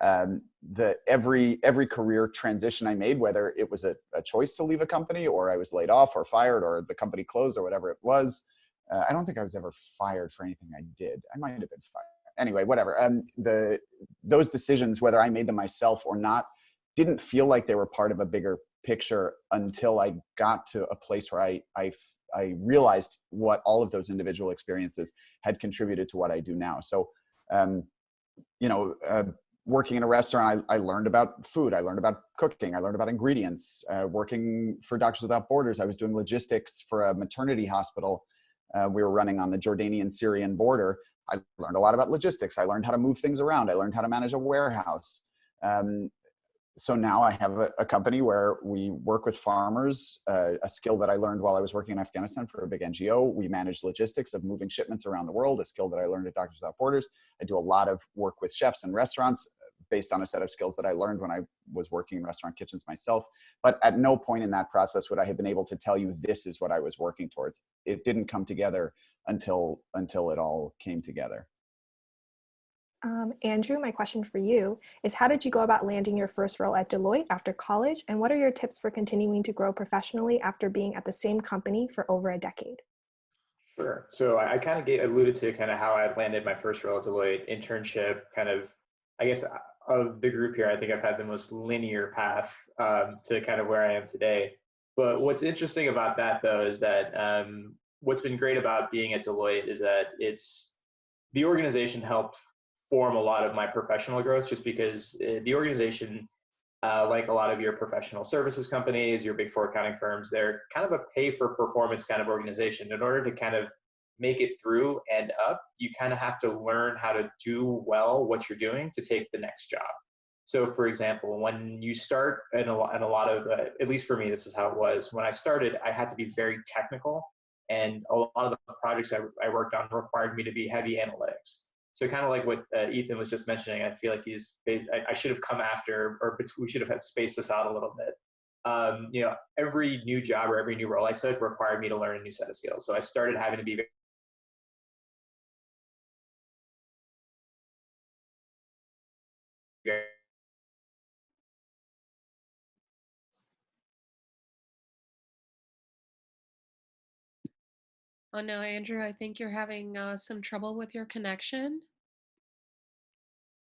Um, the every every career transition I made, whether it was a, a, choice to leave a company or I was laid off or fired or the company closed or whatever it was, uh, I don't think I was ever fired for anything I did. I might have been fired. Anyway, whatever. Um, the those decisions, whether I made them myself or not, didn't feel like they were part of a bigger picture until I got to a place where I I I realized what all of those individual experiences had contributed to what I do now. So, um, you know, uh, working in a restaurant, I, I, learned about food. I learned about cooking. I learned about ingredients. Uh, working for Doctors Without Borders, I was doing logistics for a maternity hospital uh, we were running on the Jordanian-Syrian border. I learned a lot about logistics. I learned how to move things around. I learned how to manage a warehouse. Um, so now I have a, a, company where we work with farmers, uh, a skill that I learned while I was working in Afghanistan for a big NGO. We manage logistics of moving shipments around the world, a skill that I learned at Doctors Without Borders. I do a lot of work with chefs and restaurants based on a set of skills that I learned when I was working in restaurant kitchens myself. But at no point in that process would I have been able to tell you this is what I was working towards. It didn't come together until until it all came together. Um, Andrew, my question for you is how did you go about landing your first role at Deloitte after college? And what are your tips for continuing to grow professionally after being at the same company for over a decade? Sure. So I, kind of alluded to kind of how I landed my first role at Deloitte internship, kind of, I guess, uh, of the group here, I think I've had the most linear path um, to kind of where I am today. But what's interesting about that, though, is that um, what's been great about being at Deloitte is that it's the organization helped form a lot of my professional growth just because uh, the organization uh, like a lot of your professional services companies your big four accounting firms they're kind of a pay for performance kind of organization in order to kind of make it through and up you kind of have to learn how to do well what you're doing to take the next job so for example when you start and a, in a lot of uh, at least for me this is how it was when i started i had to be very technical and a lot of the projects I, I worked on required me to be heavy analytics so kind of like what uh, Ethan was just mentioning, I feel like he's, I, I, should have come after, or we should have had spaced this out a little bit. Um, you know, every new job or every new role I took required me to learn a new set of skills. So I started having to be Oh no, Andrew, I think you're having uh, some trouble with your connection.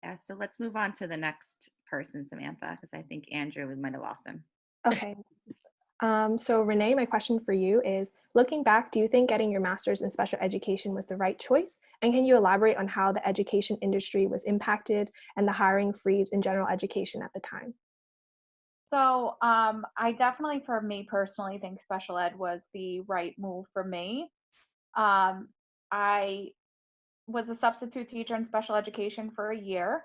Yeah, so let's move on to the next person, Samantha, because I think Andrew, we might have lost him. Okay. Um, so Renee, my question for you is, looking back, do you think getting your master's in special education was the right choice? And can you elaborate on how the education industry was impacted and the hiring freeze in general education at the time? So um, I definitely, for me personally, think special ed was the right move for me. Um, I was a substitute teacher in special education for a year,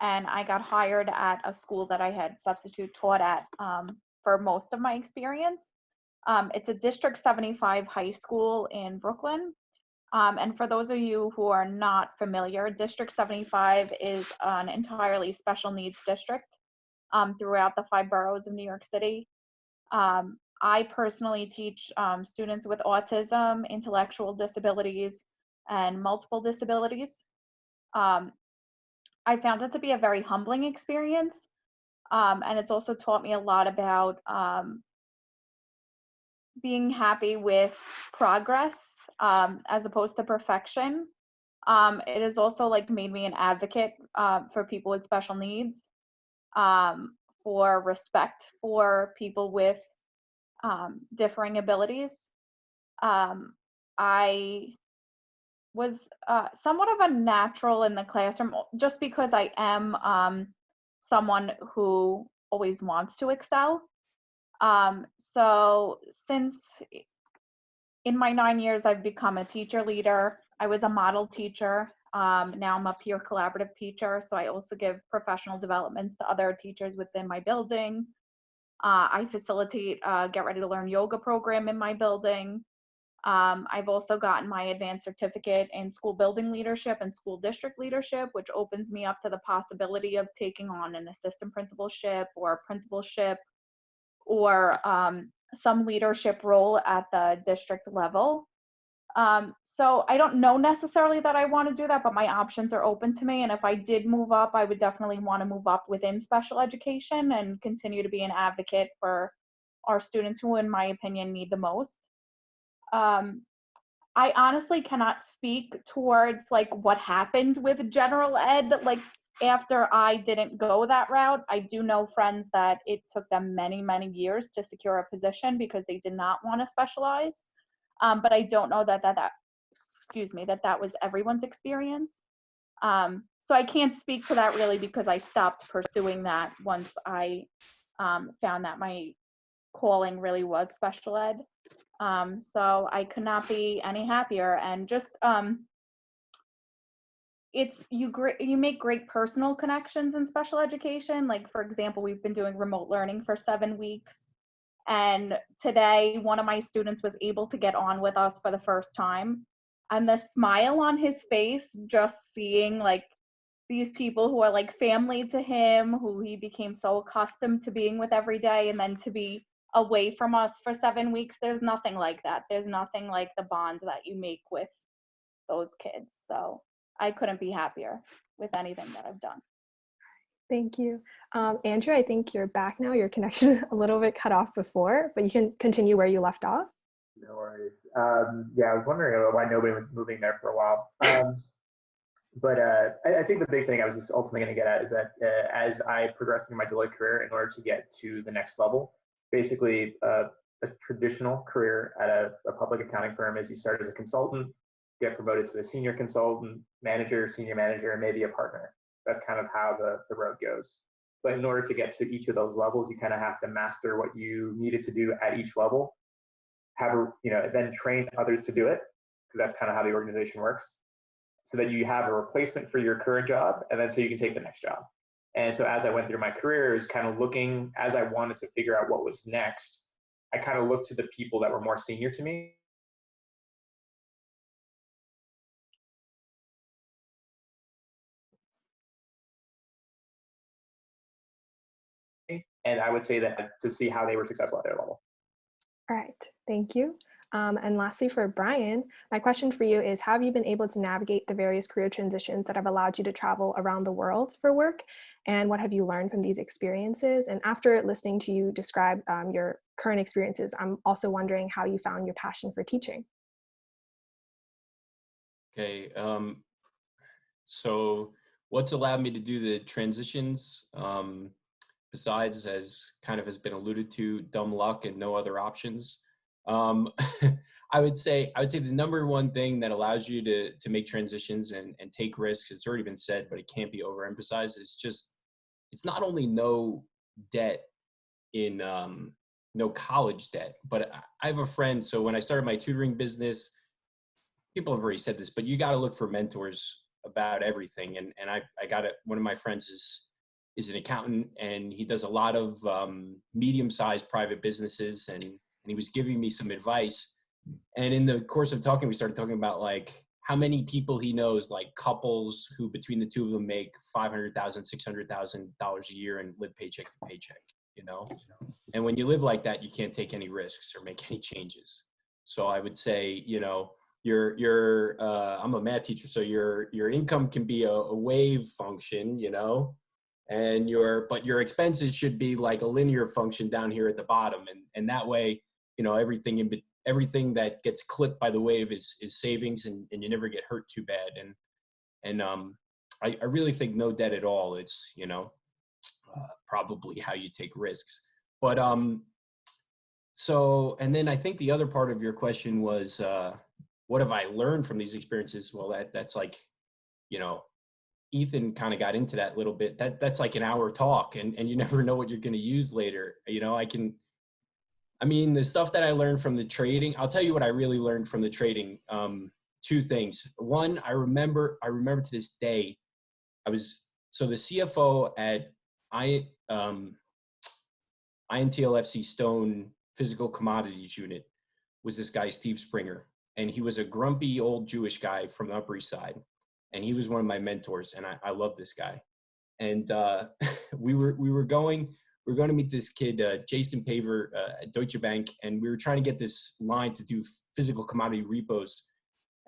and I got hired at a school that I had substitute taught at um, for most of my experience. Um, it's a District 75 high school in Brooklyn. Um, and for those of you who are not familiar, District 75 is an entirely special needs district um, throughout the five boroughs of New York City. Um, I personally teach um, students with autism, intellectual disabilities, and multiple disabilities. Um, I found it to be a very humbling experience. Um, and it's also taught me a lot about um, being happy with progress um, as opposed to perfection. Um, it has also like made me an advocate uh, for people with special needs, for respect for people with differing abilities. Um, I was uh, somewhat of a natural in the classroom just because I am um, someone who always wants to excel. Um, so since in my nine years, I've become a teacher leader. I was a model teacher. Um, now I'm a peer collaborative teacher. So I also give professional developments to other teachers within my building. Uh, I facilitate a Get Ready to Learn yoga program in my building. Um, I've also gotten my advanced certificate in school building leadership and school district leadership, which opens me up to the possibility of taking on an assistant principalship or a principalship or um, some leadership role at the district level. Um, so I don't know necessarily that I want to do that, but my options are open to me. And if I did move up, I would definitely want to move up within special education and continue to be an advocate for our students who, in my opinion, need the most um, I honestly cannot speak towards like what happened with general ed like after I didn't go that route. I do know friends that it took them many many years to secure a position because they did not want to specialize. Um, but I don't know that that that excuse me that that was everyone's experience. Um, so I can't speak to that really because I stopped pursuing that once I um, found that my calling really was special ed. Um, so I could not be any happier. And just um, it's you you make great personal connections in special education like for example we've been doing remote learning for seven weeks and today one of my students was able to get on with us for the first time. And the smile on his face just seeing like these people who are like family to him who he became so accustomed to being with every day and then to be away from us for seven weeks there's nothing like that. There's nothing like the bonds that you make with those kids. So I couldn't be happier with anything that I've done. Thank you. Um, Andrew, I think you're back now. Your connection a little bit cut off before, but you can continue where you left off. No worries. Um, yeah, I was wondering why nobody was moving there for a while. Um, but uh, I, I, think the big thing I was just ultimately going to get at is that uh, as I progressed in my Deloitte career, in order to get to the next level, basically uh, a traditional career at a, a public accounting firm is you start as a consultant, get promoted to a senior consultant, manager, senior manager, and maybe a partner. That's kind of how the, the road goes. But in order to get to each of those levels, you kind of have to master what you needed to do at each level. Have a, you know, then train others to do it, because that's kind of how the organization works. So that you have a replacement for your current job, and then so you can take the next job. And so as I went through my career, is kind of looking as I wanted to figure out what was next. I kind of looked to the people that were more senior to me and I would say that to see how they were successful at their level. All right, thank you. Um, and lastly, for Brian, my question for you is, have you been able to navigate the various career transitions that have allowed you to travel around the world for work? And what have you learned from these experiences? And after listening to you describe um, your current experiences, I'm also wondering how you found your passion for teaching. Okay, um, so what's allowed me to do the transitions? Um, besides, as kind of has been alluded to, dumb luck and no other options. Um, I would say I would say the number one thing that allows you to to make transitions and and take risks. It's already been said, but it can't be overemphasized. It's just it's not only no debt in um, no college debt, but I have a friend. So when I started my tutoring business, people have already said this, but you got to look for mentors about everything. And and I I got it. One of my friends is is an accountant and he does a lot of um, medium-sized private businesses and, and he was giving me some advice. And in the course of talking we started talking about like how many people he knows like couples who between the two of them make 500000 600000 dollars a year and live paycheck to paycheck you know? And when you live like that you can't take any risks or make any changes. So i would say you know your your uh, i'm a math teacher so your your income can be a, a wave function you know and your but your expenses should be like a linear function down here at the bottom. And and that way you know everything in everything that gets clipped by the wave is is savings and, and you never get hurt too bad. And and um I, I really think no debt at all. It's you know uh, probably how you take risks. But um so and then i think the other part of your question was uh what have i learned from these experiences? Well that that's like you know Ethan kind of got into that little bit. That that's like an hour talk, and and you never know what you're going to use later. You know, I can. I mean, the stuff that I learned from the trading. I'll tell you what I really learned from the trading. Um, two things. One, I remember. I remember to this day. I was so the CFO at I um, INTL FCStone Physical Commodities Unit was this guy Steve Springer, and he was a grumpy old Jewish guy from the Upper East Side and he was one of my mentors, and I, I love this guy. And uh, we were we were going we are going to meet this kid uh, Jason Paver uh, at Deutsche Bank, and we were trying to get this line to do physical commodity repos,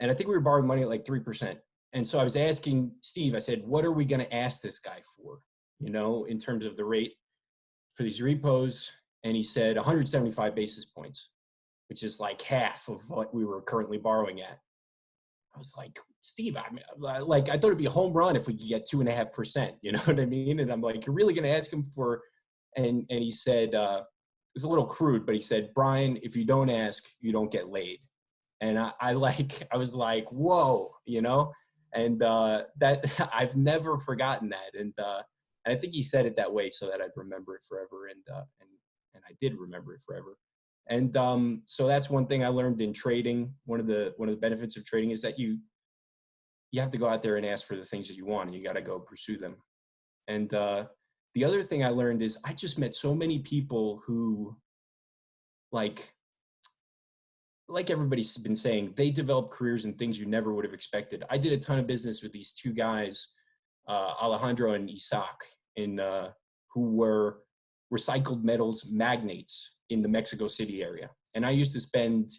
and I think we were borrowing money at like three percent. And so I was asking Steve, I said, "What are we going to ask this guy for? You know, in terms of the rate for these repos?" And he said 175 basis points, which is like half of what we were currently borrowing at. I was like, Steve, I mean, like I thought it'd be a home run if we could get two and a half percent. You know what I mean? And I'm like, you're really going to ask him for? And and he said, uh, it was a little crude, but he said, Brian, if you don't ask, you don't get laid. And I, I like, I was like, whoa, you know. And uh, that I've never forgotten that. And uh, I think he said it that way so that I'd remember it forever. And uh, and and I did remember it forever. And um, so that's one thing I learned in trading. One of the one of the benefits of trading is that you you have to go out there and ask for the things that you want and you got to go pursue them. And uh, the other thing I learned is I just met so many people who like like everybody's been saying, they develop careers and things you never would have expected. I did a ton of business with these two guys, uh, Alejandro and Isaac, in uh, who were recycled metals magnates in the Mexico City area. And I used to spend,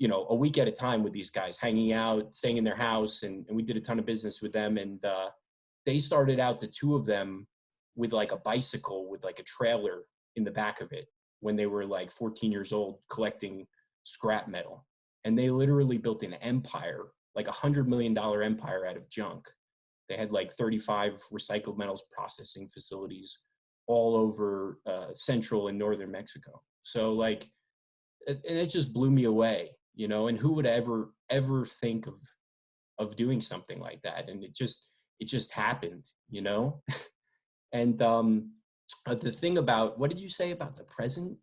you know, a week at a time with these guys, hanging out, staying in their house, and, and we did a ton of business with them. And uh, they started out, the two of them, with like a bicycle with like a trailer in the back of it when they were like 14 years old collecting scrap metal. And they literally built an empire, like a hundred million dollar empire out of junk. They had like 35 recycled metals processing facilities all over uh, central and northern Mexico. So like, and it just blew me away, you know, and who would ever, ever think of, of doing something like that? And it just, it just happened, you know? and um, uh, the thing about, what did you say about the present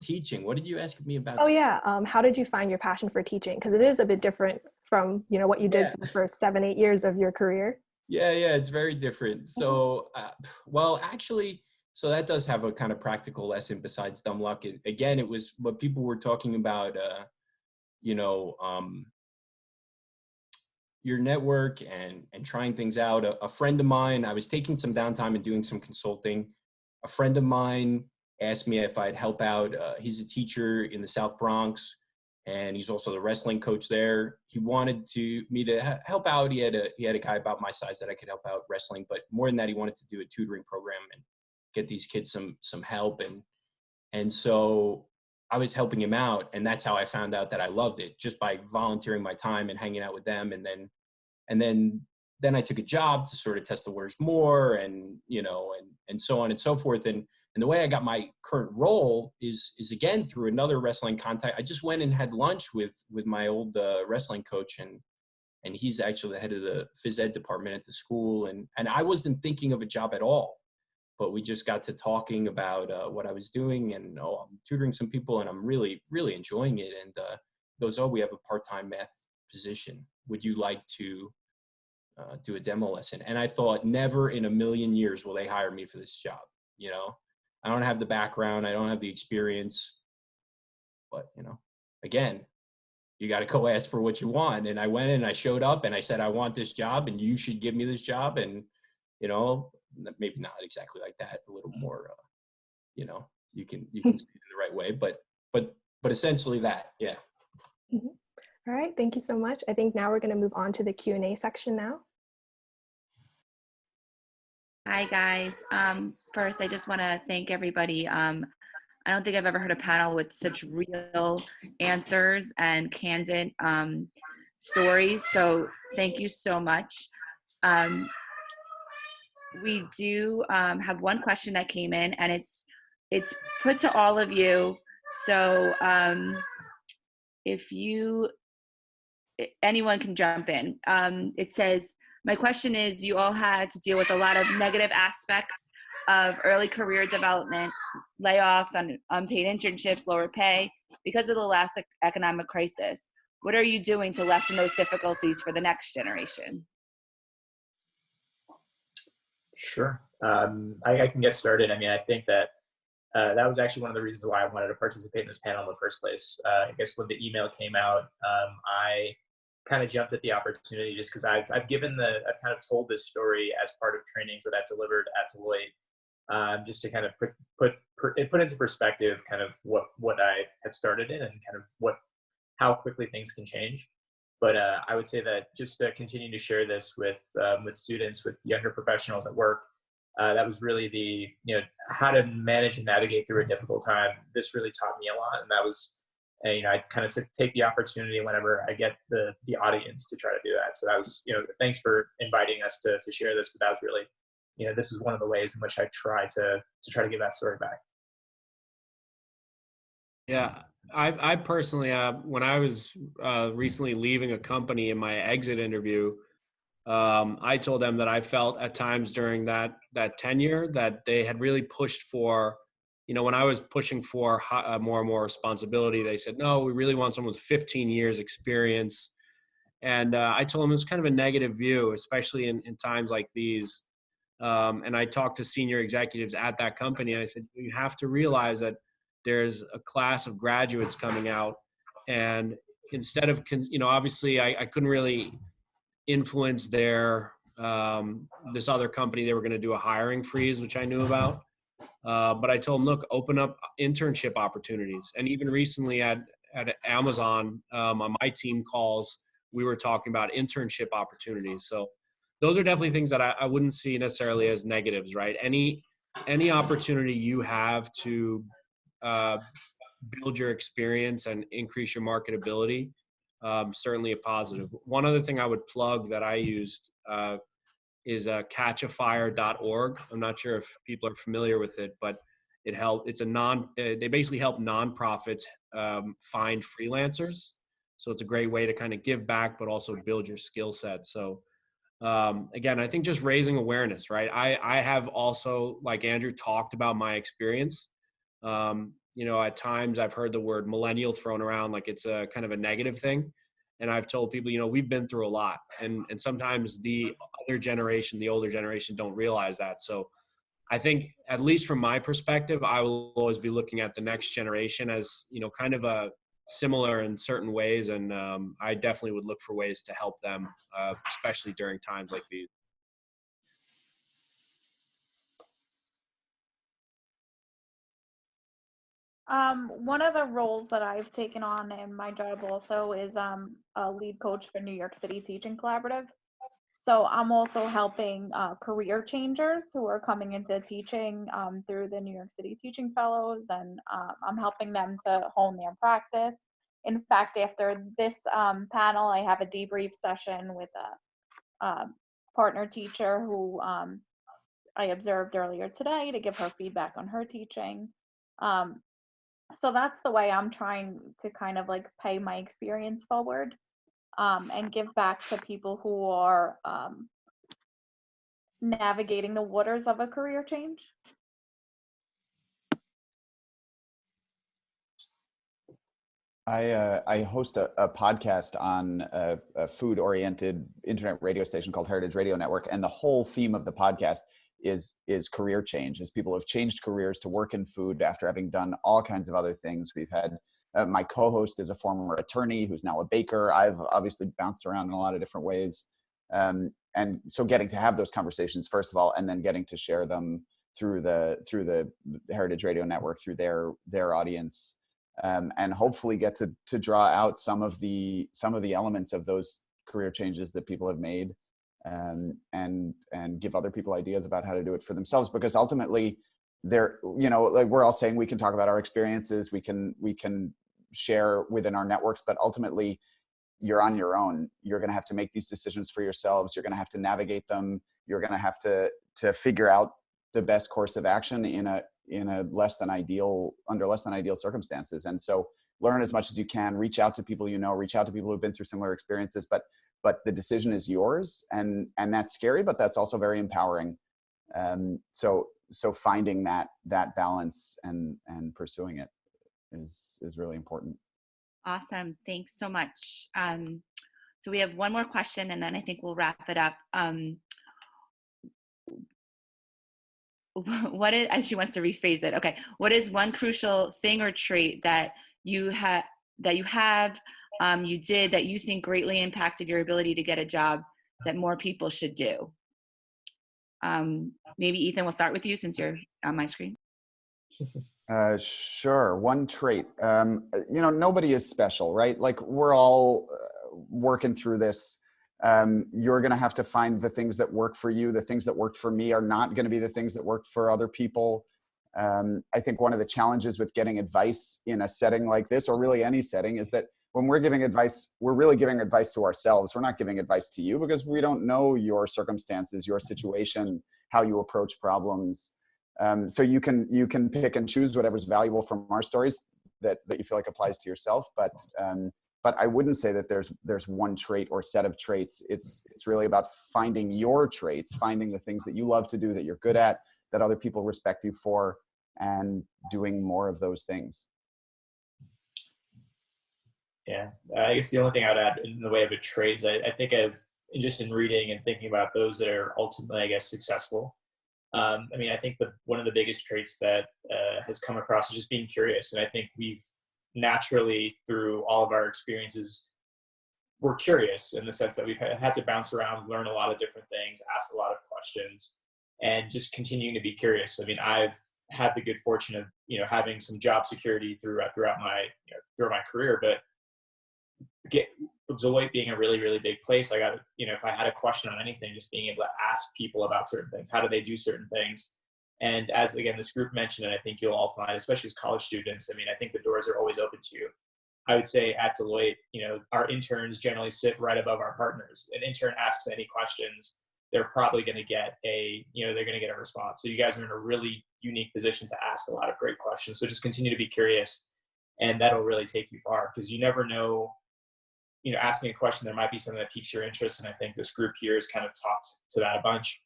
teaching. What did you ask me about? Oh yeah. Um, how did you find your passion for teaching? Because it is a bit different from you know what you did Yeah. for the first seven, eight years of your career. Yeah, yeah, it's very different. So, uh, well, actually, so that does have a kind of practical lesson besides dumb luck. It, again, it was what people were talking about, uh, you know, um, your network and and trying things out. A, a friend of mine, I was taking some downtime and doing some consulting. A friend of mine asked me if I'd help out. Uh, he's a teacher in the South Bronx, and he's also the wrestling coach there. He wanted to me to he- help out. He had a he had a guy about my size that I could help out wrestling, but more than that, he wanted to do a tutoring program and get these kids some some help and and so I was helping him out, and that's how I found out that I loved it just by volunteering my time and hanging out with them, and then and then then I took a job to sort of test the waters more, and you know, and and so on and so forth, and and the way I got my current role is is again through another wrestling contact. I just went and had lunch with with my old uh, wrestling coach, and and he's actually the head of the phys ed department at the school, and and I wasn't thinking of a job at all, but we just got to talking about uh, what I was doing, and oh, I'm tutoring some people, and I'm really really enjoying it. And uh, goes, oh, we have a part time math position. Would you like to uh, do a demo lesson? And I thought, never in a million years will they hire me for this job. You know, I don't have the background, I don't have the experience, but you know, again, you got to go ask for what you want. And I went and I showed up and I said, I want this job, and you should give me this job. And you know, maybe not exactly like that, a little more, uh, you know, you can you can say it in the right way, but but but essentially that, yeah. All right, thank you so much. I think now we're going to move on to the Q&A section now. Hi, guys. Um, first, I just want to thank everybody. Um, I don't think I've ever heard a panel with such real answers and candid um, stories. So, thank you so much. Um, we do um, have one question that came in, and it's it's put to all of you. So, um, if you anyone can jump in. Um, it says, my question is, you all had to deal with a lot of negative aspects of early career development, layoffs, un- unpaid internships, lower pay because of the last economic crisis. What are you doing to lessen those difficulties for the next generation? Sure. Um, I, I can get started. I mean, I think that uh, that was actually one of the reasons why I wanted to participate in this panel in the first place. Uh, I guess when the email came out, um, I kind of jumped at the opportunity just because I've, I've given the, I've kind of told this story as part of trainings that I've delivered at Deloitte, um, just to kind of put, put, put, put into perspective kind of what, what I had started in and kind of what, how quickly things can change. But uh, I would say that just uh, continuing to share this with, um, with students, with younger professionals at work, uh, that was really the you know how to manage and navigate through a difficult time. This really taught me a lot, and that was and, you know I kind of took take the opportunity whenever I get the the audience to try to do that. So that was you know thanks for inviting us to to share this. But that was really you know this is one of the ways in which I try to to try to give that story back. Yeah, I, I personally, uh, when I was uh, recently leaving a company in my exit interview, um, I told them that I felt at times during that that tenure that they had really pushed for, you know, when I was pushing for uh, more and more responsibility, they said, no, we really want someone with 15 years experience. And uh, I told them it was kind of a negative view, especially in, in times like these. Um, and I talked to senior executives at that company, and I said, you have to realize that there's a class of graduates coming out, and instead of, you know, obviously I, I couldn't really influence their um, this other company. They were going to do a hiring freeze, which I knew about. Uh, but I told them, look, open up internship opportunities. And even recently at at Amazon um, on my team calls, we were talking about internship opportunities. So those are definitely things that I, I wouldn't see necessarily as negatives, right? Any any opportunity you have to uh, build your experience and increase your marketability, um, certainly a positive. One other thing I would plug that I used uh, is uh, catchafire.org. I'm not sure if people are familiar with it, but it help. It's a non. Uh, they basically help nonprofits um, find freelancers. So it's a great way to kind of give back, but also build your skill set. So um, again, I think just raising awareness, right? I, I have also, like Andrew talked about my experience. Um, you know, at times I've heard the word millennial thrown around like it's a kind of a negative thing. And I've told people, you know, we've been through a lot. And, and sometimes the other generation, the older generation don't realize that. So I think, at least from my perspective, I will always be looking at the next generation as, you know, kind of a similar in certain ways. And um, I definitely would look for ways to help them, uh, especially during times like these. Um, one of the roles that I've taken on in my job also is um, a lead coach for New York City Teaching Collaborative. So I'm also helping uh, career changers who are coming into teaching um, through the New York City Teaching Fellows, and um, I'm helping them to hone their practice. In fact, after this um, panel, I have a debrief session with a, um, partner teacher who um, I observed earlier today to give her feedback on her teaching. Um, so that's the way I'm trying to kind of like pay my experience forward um, and give back to people who are um, navigating the waters of a career change. I uh, I host a, a podcast on a, a food-oriented internet radio station called Heritage Radio Network, and the whole theme of the podcast is is career change. As people have changed careers to work in food after having done all kinds of other things. We've had uh, my co-host is a former attorney who's now a baker. I've obviously bounced around in a lot of different ways, um, and so getting to have those conversations first of all, and then getting to share them through the through the Heritage Radio Network through their their audience um, and hopefully get to to draw out some of the some of the elements of those career changes that people have made um, and and give other people ideas about how to do it for themselves because ultimately they're you know like we're all saying we can talk about our experiences we can we can share within our networks but ultimately you're on your own. You're going to have to make these decisions for yourselves. You're going to have to navigate them. You're going to have to to figure out the best course of action in a in a less than ideal under less than ideal circumstances. And so learn as much as you can. Reach out to people you know. Reach out to people who've been through similar experiences. But but the decision is yours and and that's scary but that's also very empowering um so so finding that that balance and and pursuing it is is really important Awesome. Thanks so much. Um, so we have one more question and then I think we'll wrap it up. Um, what is, and she wants to rephrase it. Okay. What is one crucial thing or trait that you have, that you have, um, you did that you think greatly impacted your ability to get a job that more people should do? Um, maybe Ethan, we'll start with you since you're on my screen. Uh, sure. One trait. Um, you know, nobody is special, right? Like we're all uh, working through this. Um, you're going to have to find the things that work for you. The things that worked for me are not going to be the things that worked for other people. Um, I think one of the challenges with getting advice in a setting like this, or really any setting, is that when we're giving advice, we're really giving advice to ourselves. We're not giving advice to you because we don't know your circumstances, your situation, how you approach problems. Um, so you can you can pick and choose whatever's valuable from our stories that that you feel like applies to yourself. But um, but I wouldn't say that there's there's one trait or set of traits. It's it's really about finding your traits, finding the things that you love to do, that you're good at, that other people respect you for, and doing more of those things. Yeah, I guess the only thing I'd add in the way of a trade is I, I think I've just in reading and thinking about those that are ultimately, I guess, successful. Um, I mean, I think the one of the biggest traits that uh, has come across is just being curious, and I think we've naturally through all of our experiences we're curious in the sense that we've had to bounce around, learn a lot of different things, ask a lot of questions, and just continuing to be curious. I mean, I've had the good fortune of you know having some job security throughout throughout my you know, throughout my career, but get Deloitte being a really really big place, I got you know if I had a question on anything, just being able to ask people about certain things. How do they do certain things? And as again this group mentioned, and I think you'll all find, especially as college students, I mean, I think the doors are always open to you. I would say at Deloitte, you know, our interns generally sit right above our partners. An intern asks any questions, they're probably going to get a, you know, they're going to get a response. So you guys are in a really unique position to ask a lot of great questions. So just continue to be curious, and that'll really take you far because you never know. You know, asking a question, there might be something that piques your interest, and I think this group here has kind of talked to that a bunch.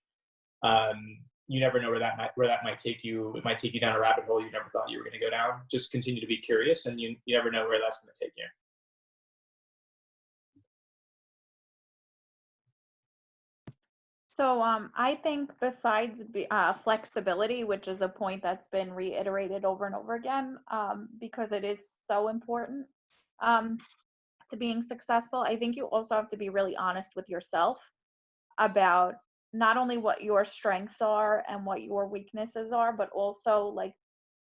Um, you never know where that might where that might take you. It might take you down a rabbit hole you never thought you were going to go down. Just continue to be curious, and you you never know where that's going to take you. So um, I think besides uh, flexibility, which is a point that's been reiterated over and over again, um, because it is so important um, to being successful, I think you also have to be really honest with yourself about not only what your strengths are and what your weaknesses are, but also like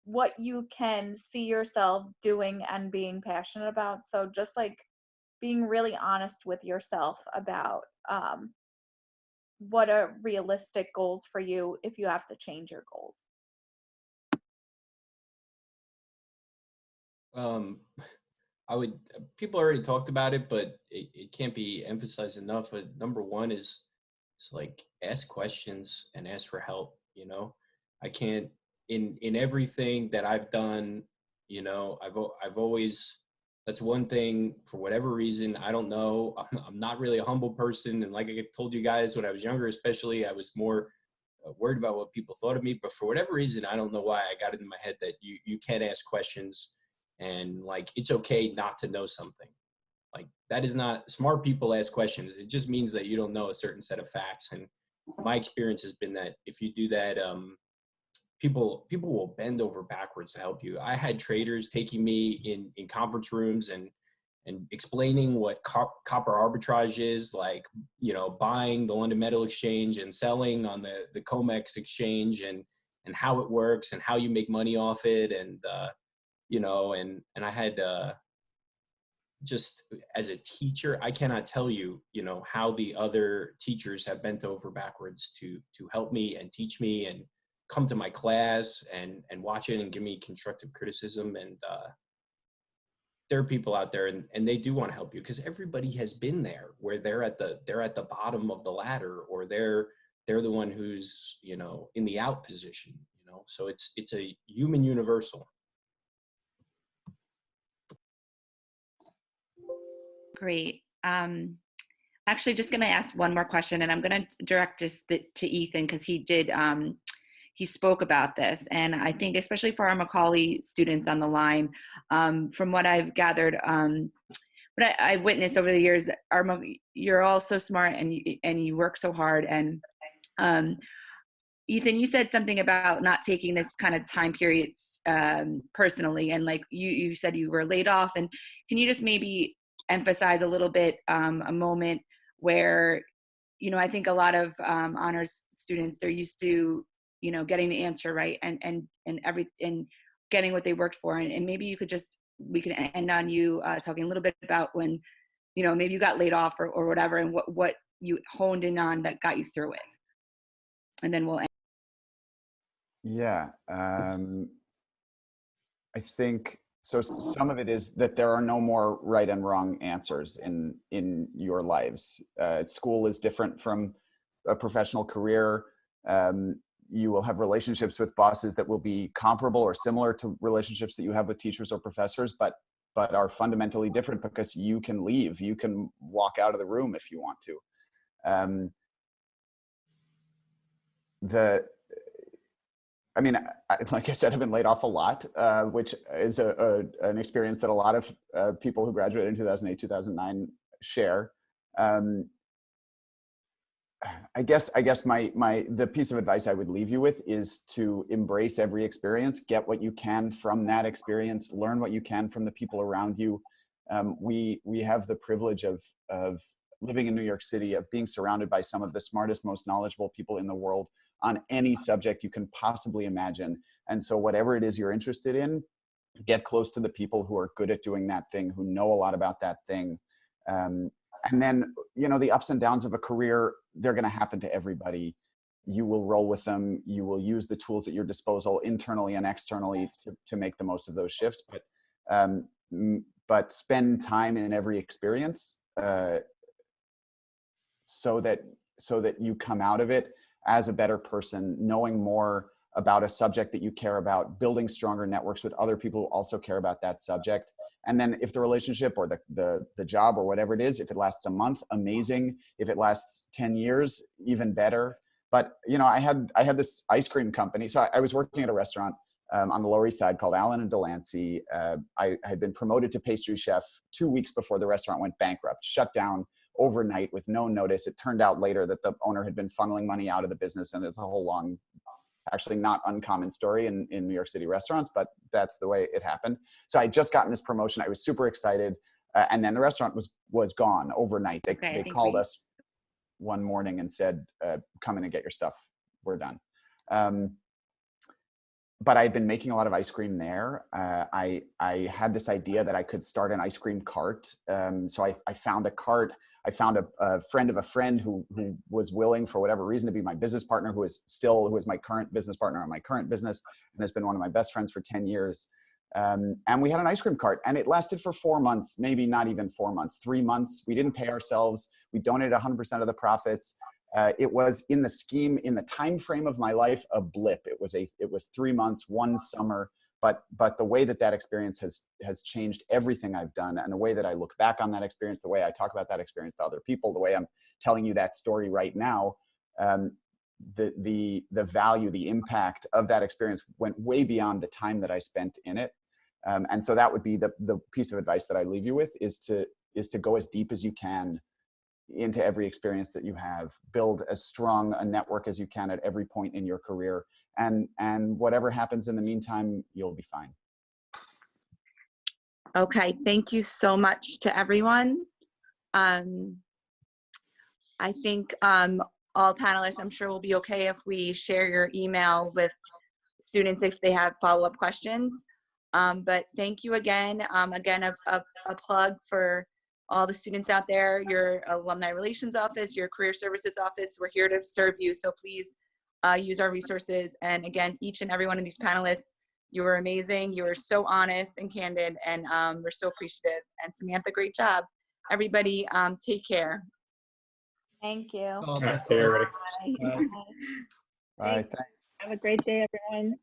what you can see yourself doing and being passionate about. So just like being really honest with yourself about um, what are realistic goals for you if you have to change your goals. Um, I would, people already talked about it, but it, it can't be emphasized enough. But number one is it's like ask questions and ask for help you know i can't in in everything that i've done you know i've i've always that's one thing for whatever reason i don't know i'm, I'm not really a humble person and like i told you guys when i was younger especially i was more uh, worried about what people thought of me but for whatever reason i don't know why i got it in my head that you you can't ask questions and like it's okay not to know something like that is not smart people ask questions. It just means that you don't know a certain set of facts. And my experience has been that if you do that, um, people people will bend over backwards to help you. I had traders taking me in in conference rooms and and explaining what copper arbitrage is, like you know buying the London Metal Exchange and selling on the the COMEX exchange and and how it works and how you make money off it and uh, you know and and I had uh, just as a teacher, I cannot tell you, you know, how the other teachers have bent over backwards to to help me and teach me and come to my class and and watch it and give me constructive criticism and uh, there are people out there and, and they do want to help you because everybody has been there where they're at the they're at the bottom of the ladder or they're they're the one who's you know in the out position you know? So it's it's a human universal Great. Um, actually, just going to ask one more question, and I'm going to direct this to Ethan because he did. Um, he spoke about this, and I think especially for our Macaulay students on the line, um, from what I've gathered, um, what I, have witnessed over the years, are you're all so smart and you, and you work so hard. And um, Ethan, you said something about not taking this kind of time periods um, personally, and like you you said you were laid off, and can you just maybe emphasize a little bit um, a moment where you know i think a lot of um, honors students they're used to you know getting the answer right and and and every and getting what they worked for and, and maybe you could just we can end on you uh, talking a little bit about when you know maybe you got laid off or, or whatever and what what you honed in on that got you through it and then we'll end. yeah um i think so some of it is that there are no more right and wrong answers in in your lives. Uh, school is different from a professional career. Um, you will have relationships with bosses that will be comparable or similar to relationships that you have with teachers or professors but but are fundamentally different because you can leave. You can walk out of the room if you want to. Um, the I mean, I, like I said, I've been laid off a lot, uh, which is a, a, an experience that a lot of uh, people who graduated in 2008, 2009 share. Um, I guess I guess my my the piece of advice I would leave you with is to embrace every experience, get what you can from that experience, learn what you can from the people around you. Um, we we have the privilege of of living in New York City, of being surrounded by some of the smartest, most knowledgeable people in the world on any subject you can possibly imagine. And so whatever it is you're interested in, get close to the people who are good at doing that thing, who know a lot about that thing. Um, and then, you know, the ups and downs of a career, they're going to happen to everybody. You will roll with them. You will use the tools at your disposal internally and externally to, to make the most of those shifts. But, um, but spend time in every experience uh, so that so that you come out of it as a better person, knowing more about a subject that you care about, building stronger networks with other people who also care about that subject. And then if the relationship or the, the, the job or whatever it is, if it lasts a month, amazing. If it lasts 10 years, even better. But, you know, I had, I had this ice cream company. So I, I was working at a restaurant um, on the Lower East Side called Allen and Delancey. Uh, I had been promoted to pastry chef two weeks before the restaurant went bankrupt, shut down overnight with no notice. It turned out later that the owner had been funneling money out of the business, and it's a whole long, actually not uncommon story in, in New York City restaurants, but that's the way it happened. So I just gotten this promotion. I was super excited, uh, and then the restaurant was was gone overnight. They Okay, they called we- us one morning and said, uh, "Come in and get your stuff. We're done." Um, but I'd been making a lot of ice cream there. Uh, I I had this idea that I could start an ice cream cart. Um, so I, I found a cart. I found a, a friend of a friend who who was willing, for whatever reason, to be my business partner. Who is still who is my current business partner on my current business, and has been one of my best friends for ten years. Um, and we had an ice cream cart, and it lasted for four months, maybe not even four months, three months. We didn't pay ourselves. We donated 100% of the profits uh, it was in the scheme in the time frame of my life a blip it was a it was three months one summer but but the way that that experience has has changed everything i've done and the way that i look back on that experience the way i talk about that experience to other people the way i'm telling you that story right now um, the the the value the impact of that experience went way beyond the time that i spent in it. Um, and so that would be the the piece of advice that i leave you with is to is to go as deep as you can into every experience that you have. Build as strong a network as you can at every point in your career and and whatever happens in the meantime you'll be fine Okay, thank you so much to everyone. Um, I think um, all panelists, I'm sure will be okay if we share your email with students if they have follow-up questions. Um, but thank you again. Um, again, a, a, a plug for all the students out there, your alumni relations office, your career services office. We're here to serve you. So please uh, use our resources. And again, each and every one of these panelists, you were amazing. You were so honest and candid, and um, we're so appreciative. And Samantha, great job. Everybody, um, take care. Thank you. All right, see you, everybody. Bye. Have a great day, everyone.